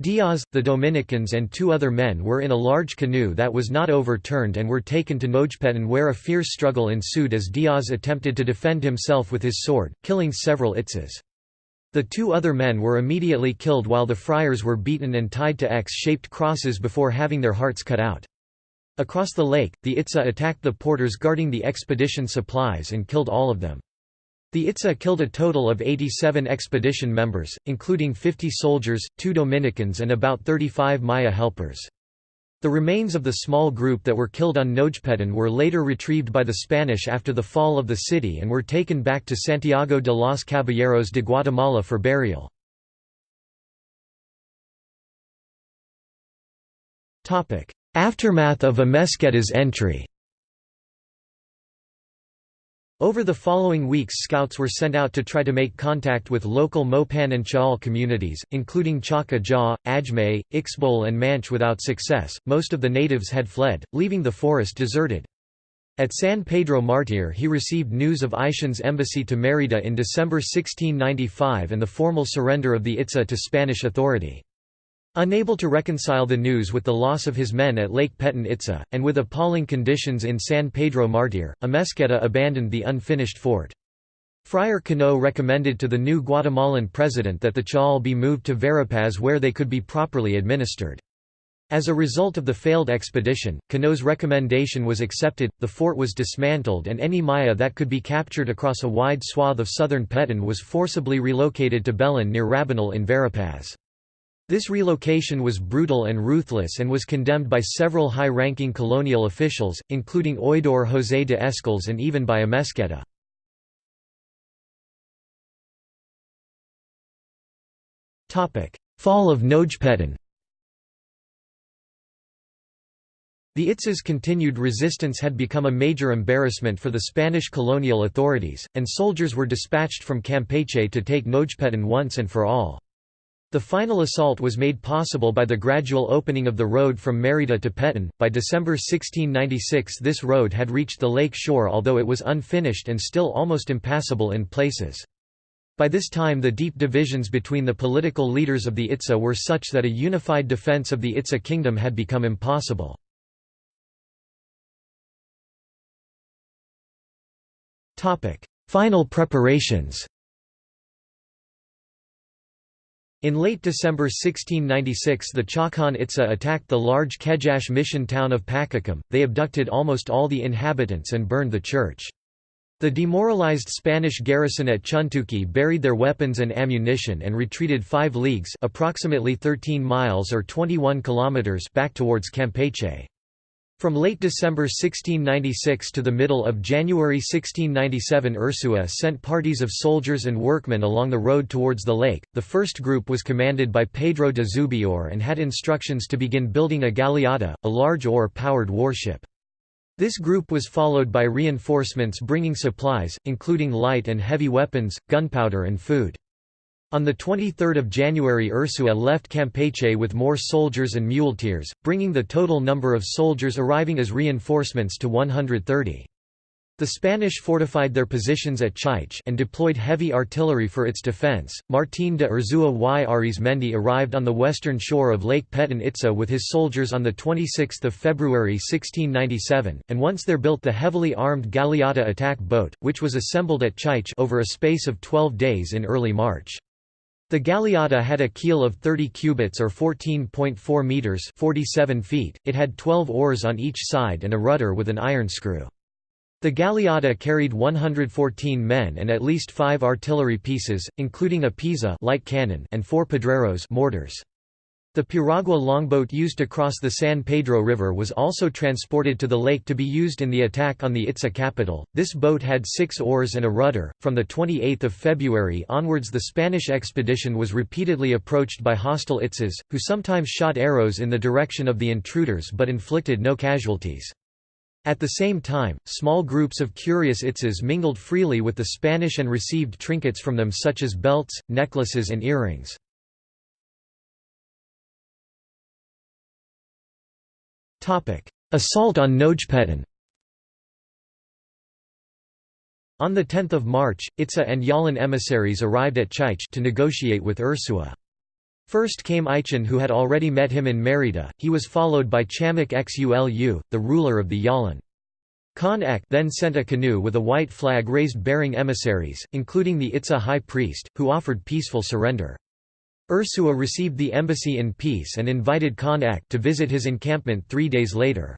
Diaz, the Dominicans and two other men were in a large canoe that was not overturned and were taken to Nojpetén where a fierce struggle ensued as Diaz attempted to defend himself with his sword, killing several Itzas. The two other men were immediately killed while the friars were beaten and tied to X-shaped crosses before having their hearts cut out. Across the lake, the Itza attacked the porters guarding the expedition supplies and killed all of them. The Itza killed a total of 87 expedition members, including 50 soldiers, two Dominicans and about 35 Maya helpers. The remains of the small group that were killed on Nojpetén were later retrieved by the Spanish after the fall of the city and were taken back to Santiago de los Caballeros de Guatemala for burial. Aftermath of Amesqueta's entry over the following weeks scouts were sent out to try to make contact with local Mopan and Chaul communities, including Chaka Jaw, Ajmay, Ixbol and Manch without success, most of the natives had fled, leaving the forest deserted. At San Pedro Martir he received news of Aishan's embassy to Mérida in December 1695 and the formal surrender of the Itza to Spanish authority. Unable to reconcile the news with the loss of his men at Lake Petén Itza, and with appalling conditions in San Pedro Martir, Amesqueta abandoned the unfinished fort. Friar Cano recommended to the new Guatemalan president that the chaul be moved to Verapaz where they could be properly administered. As a result of the failed expedition, Cano's recommendation was accepted, the fort was dismantled and any Maya that could be captured across a wide swath of southern Petén was forcibly relocated to Belén near Rabinal in Verapaz. This relocation was brutal and ruthless and was condemned by several high-ranking colonial officials, including Oidor José de Escaldes and even by Amesqueta. Fall of Nojpetén The Itz's continued resistance had become a major embarrassment for the Spanish colonial authorities, and soldiers were dispatched from Campeche to take Nojpetén once and for all. The final assault was made possible by the gradual opening of the road from Mérida to Petén. By December 1696, this road had reached the lake shore, although it was unfinished and still almost impassable in places. By this time, the deep divisions between the political leaders of the Itza were such that a unified defense of the Itza kingdom had become impossible. Final preparations In late December 1696 the Chacan Itza attacked the large Kejache mission town of Pakakam, they abducted almost all the inhabitants and burned the church. The demoralized Spanish garrison at Chuntuki buried their weapons and ammunition and retreated 5 leagues approximately 13 miles or 21 kilometers back towards Campeche. From late December 1696 to the middle of January 1697 Urzúa sent parties of soldiers and workmen along the road towards the lake. The first group was commanded by Pedro de Zubiaur and had instructions to begin building a galeota, a large oar-powered warship. This group was followed by reinforcements bringing supplies, including light and heavy weapons, gunpowder and food. On 23 January Urzúa left Campeche with more soldiers and muleteers, bringing the total number of soldiers arriving as reinforcements to 130. The Spanish fortified their positions at Chaiche and deployed heavy artillery for its defense. Martín de Urzúa y Arizmendi arrived on the western shore of Lake Petén Itza with his soldiers on 26 February 1697, and once there built the heavily armed Galeota attack boat, which was assembled at Chaiche over a space of 12 days in early March. The Galeota had a keel of 30 cubits or 14.4 meters (47 feet). It had 12 oars on each side and a rudder with an iron screw. The Galeota carried 114 men and at least 5 artillery pieces, including a Pisa light cannon and 4 pedreros mortars. The Piragua longboat used to cross the San Pedro River was also transported to the lake to be used in the attack on the Itza capital. This boat had six oars and a rudder. From the 28th of February onwards, the Spanish expedition was repeatedly approached by hostile Itzas, who sometimes shot arrows in the direction of the intruders but inflicted no casualties. At the same time, small groups of curious Itzas mingled freely with the Spanish and received trinkets from them such as belts, necklaces, and earrings. Assault on Nojpetén On 10 March, Itza and Yalan emissaries arrived at Chaiche to negotiate with Urzúa. First came Ichan who had already met him in Merida, he was followed by Chamak Xulu, the ruler of the Yalan. Kan Ek' then sent a canoe with a white flag raised bearing emissaries, including the Itza high priest, who offered peaceful surrender. Urzúa received the embassy in peace and invited Kan Ek' to visit his encampment three days later.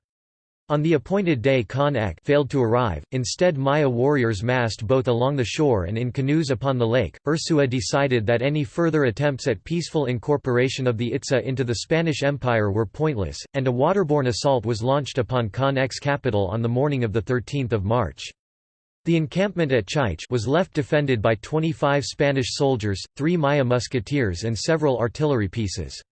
On the appointed day Kan Ek' failed to arrive, instead Maya warriors massed both along the shore and in canoes upon the lake. Urzúa decided that any further attempts at peaceful incorporation of the Itza into the Spanish Empire were pointless, and a waterborne assault was launched upon Kan Ek's capital on the morning of 13 March. The encampment at Chaiche was left defended by 25 Spanish soldiers, three Maya musketeers and several artillery pieces.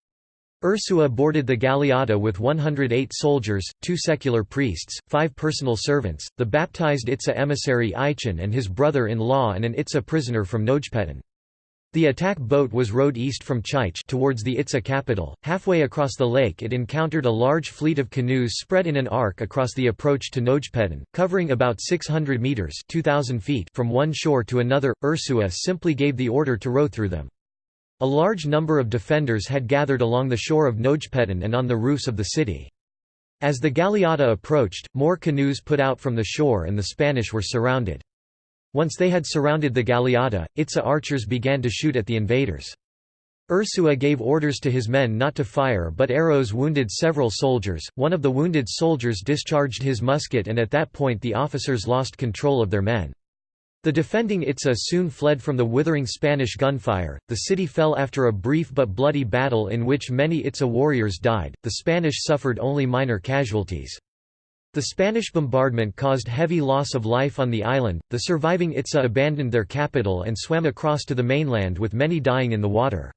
Urzúa boarded the Galeota with 108 soldiers, two secular priests, five personal servants, the baptized Itza emissary Ichan and his brother-in-law and an Itza prisoner from Nojpetén. The attack boat was rowed east from Chaiche towards the Itza capital. Halfway across the lake it encountered a large fleet of canoes spread in an arc across the approach to Nojpetén, covering about 600 meters (2000 feet) from one shore to another. Urzúa simply gave the order to row through them. A large number of defenders had gathered along the shore of Nojpetén and on the roofs of the city. As the Galeota approached, more canoes put out from the shore and the Spanish were surrounded. Once they had surrounded the Galeota, Itza archers began to shoot at the invaders. Urzúa gave orders to his men not to fire but arrows wounded several soldiers, one of the wounded soldiers discharged his musket and at that point the officers lost control of their men. The defending Itza soon fled from the withering Spanish gunfire. The city fell after a brief but bloody battle in which many Itza warriors died, the Spanish suffered only minor casualties. The Spanish bombardment caused heavy loss of life on the island. The surviving Itza abandoned their capital and swam across to the mainland with many dying in the water.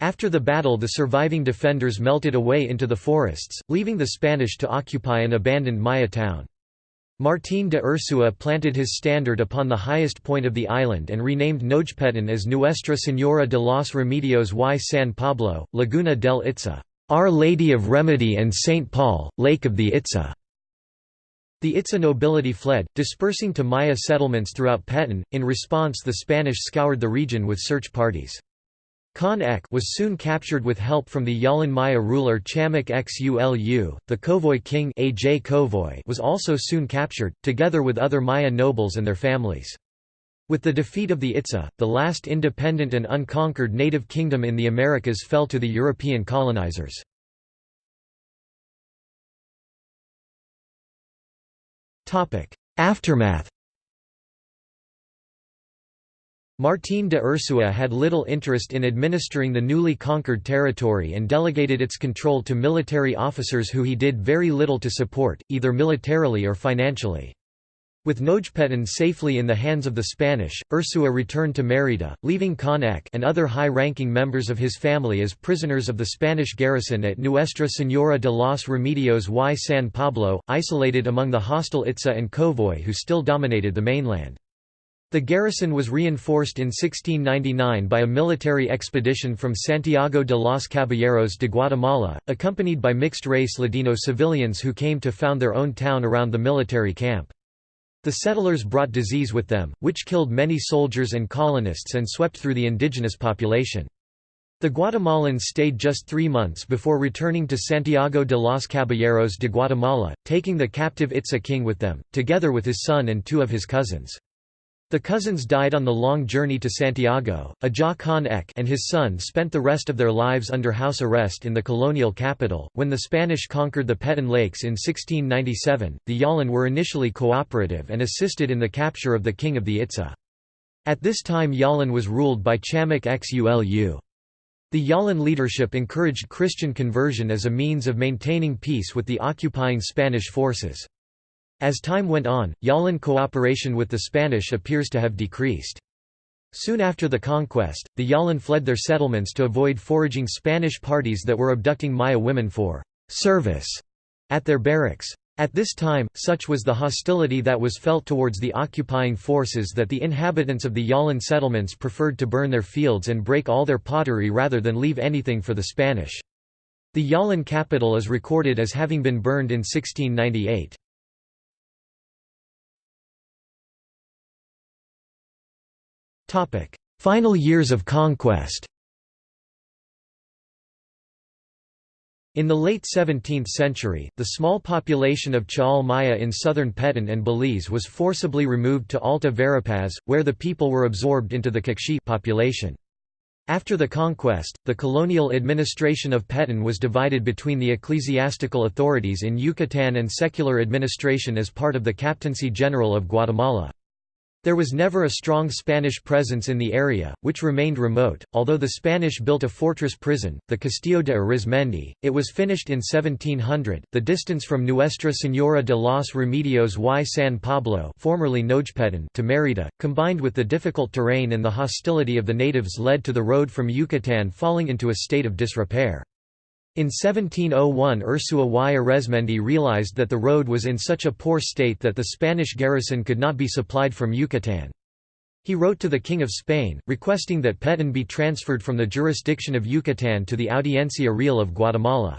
After the battle the surviving defenders melted away into the forests, leaving the Spanish to occupy an abandoned Maya town. Martín de Urzúa planted his standard upon the highest point of the island and renamed Nojpetén as Nuestra Señora de los Remedios y San Pablo, Laguna del Itza, Our Lady of Remedy and St. Paul, Lake of the Itza. The Itza nobility fled, dispersing to Maya settlements throughout Petén. In response the Spanish scoured the region with search parties. Kan Ek' was soon captured with help from the Yalan Maya ruler Chamak Xulu. The Kowoj king Aj Kowoj was also soon captured, together with other Maya nobles and their families. With the defeat of the Itza, the last independent and unconquered native kingdom in the Americas fell to the European colonizers. Aftermath Martín de Urzúa had little interest in administering the newly conquered territory and delegated its control to military officers who he did very little to support, either militarily or financially. With Nojpetén safely in the hands of the Spanish, Urzúa returned to Mérida, leaving Kan Ek' and other high-ranking members of his family as prisoners of the Spanish garrison at Nuestra Señora de los Remedios y San Pablo, isolated among the hostile Itza and Kowoj who still dominated the mainland. The garrison was reinforced in 1699 by a military expedition from Santiago de los Caballeros de Guatemala, accompanied by mixed-race Ladino civilians who came to found their own town around the military camp. The settlers brought disease with them, which killed many soldiers and colonists and swept through the indigenous population. The Guatemalans stayed just three months before returning to Santiago de los Caballeros de Guatemala, taking the captive Itza king with them, together with his son and two of his cousins. The cousins died on the long journey to Santiago. Ajah Kan Ek' and his son spent the rest of their lives under house arrest in the colonial capital. When the Spanish conquered the Petén Lakes in 1697, the Yalan were initially cooperative and assisted in the capture of the king of the Itza. At this time Yalan was ruled by Chamak Xulu. The Yalan leadership encouraged Christian conversion as a means of maintaining peace with the occupying Spanish forces. As time went on, Yalan cooperation with the Spanish appears to have decreased. Soon after the conquest, the Yalan fled their settlements to avoid foraging Spanish parties that were abducting Maya women for «service» at their barracks. At this time, such was the hostility that was felt towards the occupying forces that the inhabitants of the Yalan settlements preferred to burn their fields and break all their pottery rather than leave anything for the Spanish. The Yalan capital is recorded as having been burned in 1698. Final years of conquest In the late 17th century, the small population of Chaal Maya in southern Petén and Belize was forcibly removed to Alta Verapaz, where the people were absorbed into the Q'eqchi' population. After the conquest, the colonial administration of Petén was divided between the ecclesiastical authorities in Yucatán and secular administration as part of the Captaincy General of Guatemala. There was never a strong Spanish presence in the area, which remained remote. Although the Spanish built a fortress prison, the Castillo de Arizmendi, it was finished in 1700. The distance from Nuestra Señora de los Remedios y San Pablo, formerly to Mérida, combined with the difficult terrain and the hostility of the natives led to the road from Yucatán falling into a state of disrepair. In 1701 Urzúa y Arizmendi realized that the road was in such a poor state that the Spanish garrison could not be supplied from Yucatán. He wrote to the King of Spain, requesting that Petén be transferred from the jurisdiction of Yucatán to the Audiencia Real of Guatemala.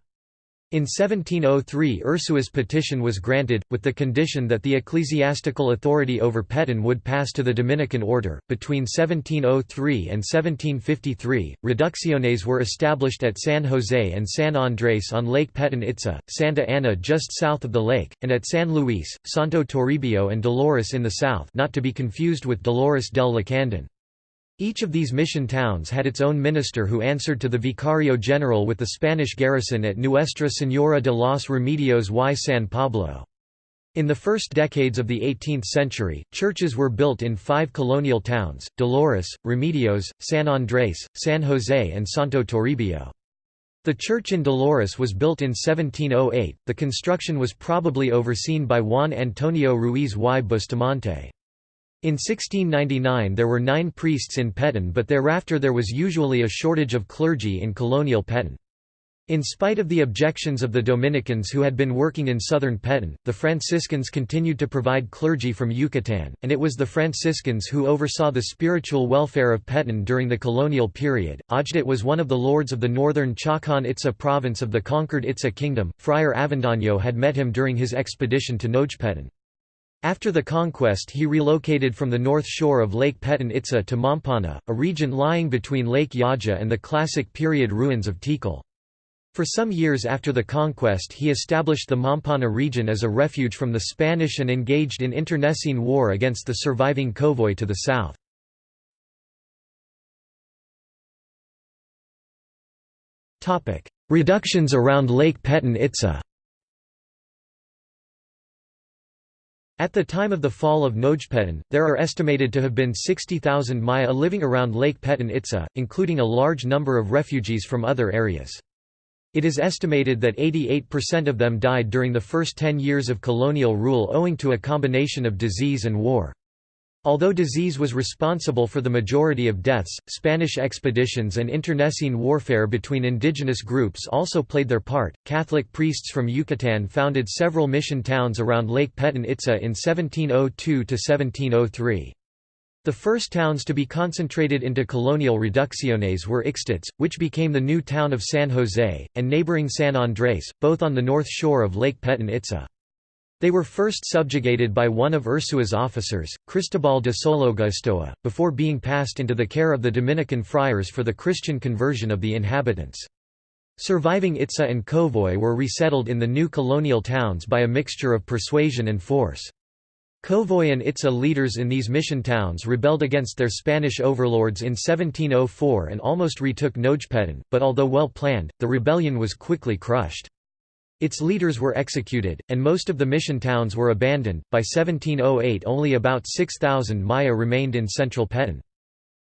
In 1703 Urzúa's petition was granted, with the condition that the ecclesiastical authority over Petén would pass to the Dominican order. Between 1703 and 1753, reducciones were established at San José and San Andrés on Lake Petén Itza, Santa Ana just south of the lake, and at San Luis, Santo Toribio and Dolores in the south not to be confused with Dolores del Lacandon. Each of these mission towns had its own minister who answered to the Vicario General with the Spanish garrison at Nuestra Señora de los Remedios y San Pablo. In the first decades of the 18th century, churches were built in five colonial towns, Dolores, Remedios, San Andrés, San José and Santo Toribio. The church in Dolores was built in 1708, the construction was probably overseen by Juan Antonio Ruiz y Bustamante. In 1699 there were nine priests in Petén but thereafter there was usually a shortage of clergy in colonial Petén. In spite of the objections of the Dominicans who had been working in southern Petén, the Franciscans continued to provide clergy from Yucatán, and it was the Franciscans who oversaw the spiritual welfare of Petén during the colonial period. Ojdet was one of the lords of the northern Chacan Itza province of the conquered Itza kingdom. Friar Avendaño had met him during his expedition to Nojpetén. After the conquest he relocated from the north shore of Lake Petén Itza to Mampana, a region lying between Lake Yaxha and the classic period ruins of Tikal. For some years after the conquest he established the Mampana region as a refuge from the Spanish and engaged in internecine war against the surviving Kowoj to the south. Reductions around Lake Peten Itza At the time of the fall of Nojpetén, there are estimated to have been 60,000 Maya living around Lake Peten Itza, including a large number of refugees from other areas. It is estimated that 88% of them died during the first 10 years of colonial rule owing to a combination of disease and war. Although disease was responsible for the majority of deaths, Spanish expeditions and internecine warfare between indigenous groups also played their part. Catholic priests from Yucatan founded several mission towns around Lake Peten Itza in 1702 to 1703. The first towns to be concentrated into colonial reducciones were Ixtats, which became the new town of San Jose, and neighboring San Andrés, both on the north shore of Lake Peten Itza. They were first subjugated by one of Urzúa's officers, Cristobal de Sologastoa, before being passed into the care of the Dominican friars for the Christian conversion of the inhabitants. Surviving Itza and Kowoj were resettled in the new colonial towns by a mixture of persuasion and force. Kowoj and Itza leaders in these mission towns rebelled against their Spanish overlords in 1704 and almost retook Nojpetén, but although well planned, the rebellion was quickly crushed. Its leaders were executed, and most of the mission towns were abandoned. By 1708, only about 6,000 Maya remained in central Peten.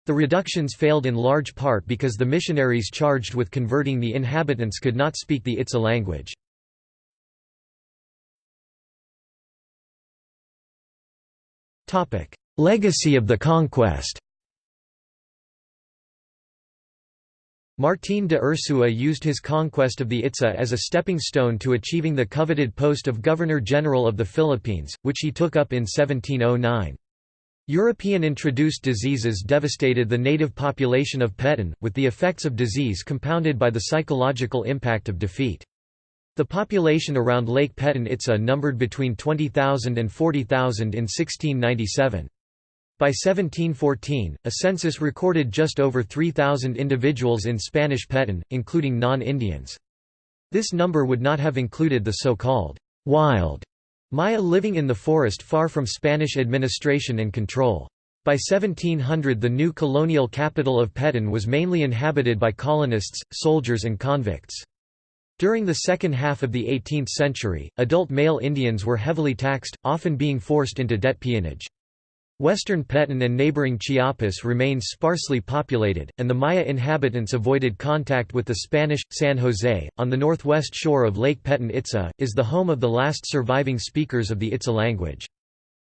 The reductions failed in large part because the missionaries charged with converting the inhabitants could not speak the Itza language. Legacy of the conquest Martín de Urzúa used his conquest of the Itza as a stepping stone to achieving the coveted post of Governor-General of the Philippines, which he took up in 1709. European-introduced diseases devastated the native population of Petén, with the effects of disease compounded by the psychological impact of defeat. The population around Lake Petén Itza numbered between 20,000 and 40,000 in 1697. By 1714, a census recorded just over 3,000 individuals in Spanish Petén, including non-Indians. This number would not have included the so-called wild Maya living in the forest far from Spanish administration and control. By 1700 the new colonial capital of Petén was mainly inhabited by colonists, soldiers and convicts. During the second half of the 18th century, adult male Indians were heavily taxed, often being forced into debt peonage. Western Petén and neighboring Chiapas remained sparsely populated, and the Maya inhabitants avoided contact with the Spanish. San Jose, on the northwest shore of Lake Petén Itza, is the home of the last surviving speakers of the Itza language.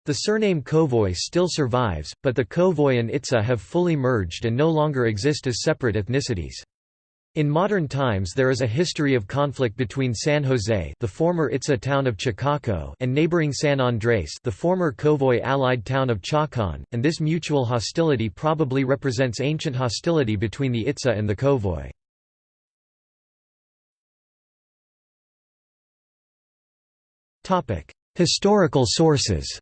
The surname Kowoj still survives, but the Kowoj and Itza have fully merged and no longer exist as separate ethnicities. In modern times there is a history of conflict between San Jose the former Itza town of Chakokot and neighboring San Andrés the former Kowoj allied town of Chak'an, and this mutual hostility probably represents ancient hostility between the Itza and the Kowoj. Historical sources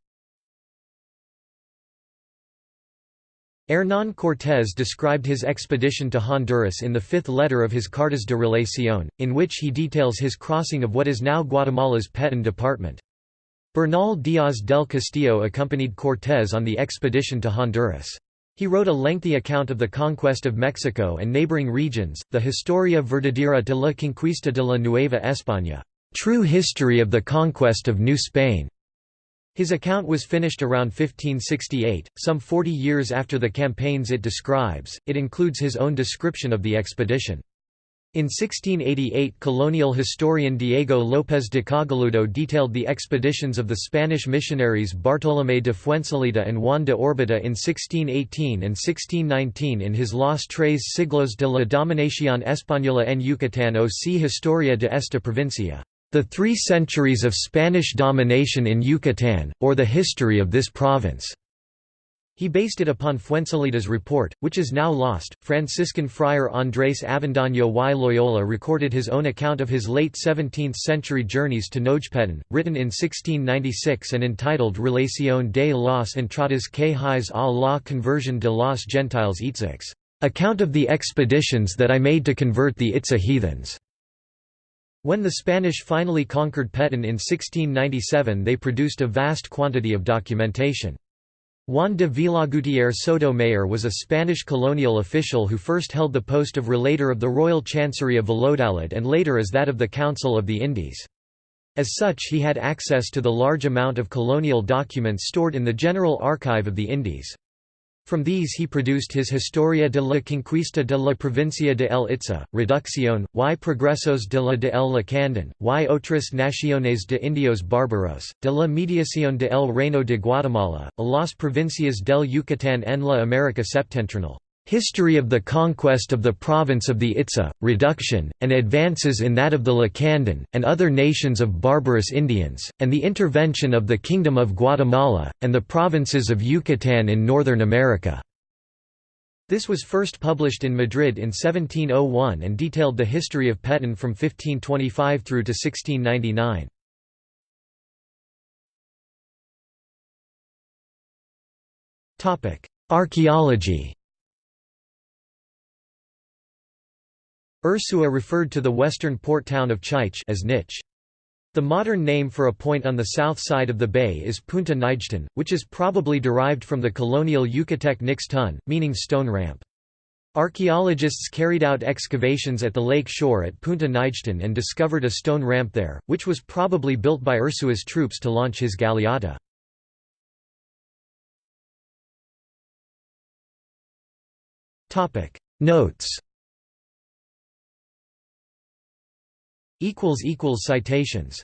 Hernán Cortés described his expedition to Honduras in the fifth letter of his Cartas de Relación, in which he details his crossing of what is now Guatemala's Petén department. Bernal Díaz del Castillo accompanied Cortés on the expedition to Honduras. He wrote a lengthy account of the conquest of Mexico and neighboring regions, the Historia Verdadera de la Conquista de la Nueva España, True History of the Conquest of New Spain. His account was finished around 1568, some 40 years after the campaigns it describes. It includes his own description of the expedition. In 1688 colonial historian Diego López de Cogolludo detailed the expeditions of the Spanish missionaries Bartolomé de Fuensalida and Juan de Orbita in 1618 and 1619 in his Los Tres Siglos de la Dominación Española en Yucatán o C. Historia de esta provincia. The Three Centuries of Spanish Domination in Yucatán, or the History of this Province. He based it upon Fuensalida's report, which is now lost. Franciscan friar Andrés Avendaño y Loyola recorded his own account of his late 17th century journeys to Nojpetén, written in 1696 and entitled Relación de las entradas que hice a la conversión de los gentiles Itzics, account of the expeditions that I made to convert the Itza heathens. When the Spanish finally conquered Petén in 1697 they produced a vast quantity of documentation. Juan de Villagutierre Sotomayor was a Spanish colonial official who first held the post of relator of the Royal Chancery of Valladolid and later as that of the Council of the Indies. As such he had access to the large amount of colonial documents stored in the General Archive of the Indies. From these he produced his Historia de la Conquista de la Provincia de El Itza, Reducción, y Progresos de la de El Lacandon, y otras naciones de indios bárbaros, de la mediación de El Reino de Guatemala, a las provincias del Yucatán en la América Septentrional. History of the conquest of the province of the Itza, reduction, and advances in that of the Lacandon, and other nations of barbarous Indians, and the intervention of the Kingdom of Guatemala, and the provinces of Yucatán in Northern America. This was first published in Madrid in 1701 and detailed the history of Petén from 1525 through to 1699. Archaeology Urzúa referred to the western port town of Ch'ich' as Nich. The modern name for a point on the south side of the bay is Punta Nijtun, which is probably derived from the colonial Yucatec Nich Tun, meaning stone ramp. Archaeologists carried out excavations at the lake shore at Punta Nijtun and discovered a stone ramp there, which was probably built by Urzúa's troops to launch his galeota. Notes Citations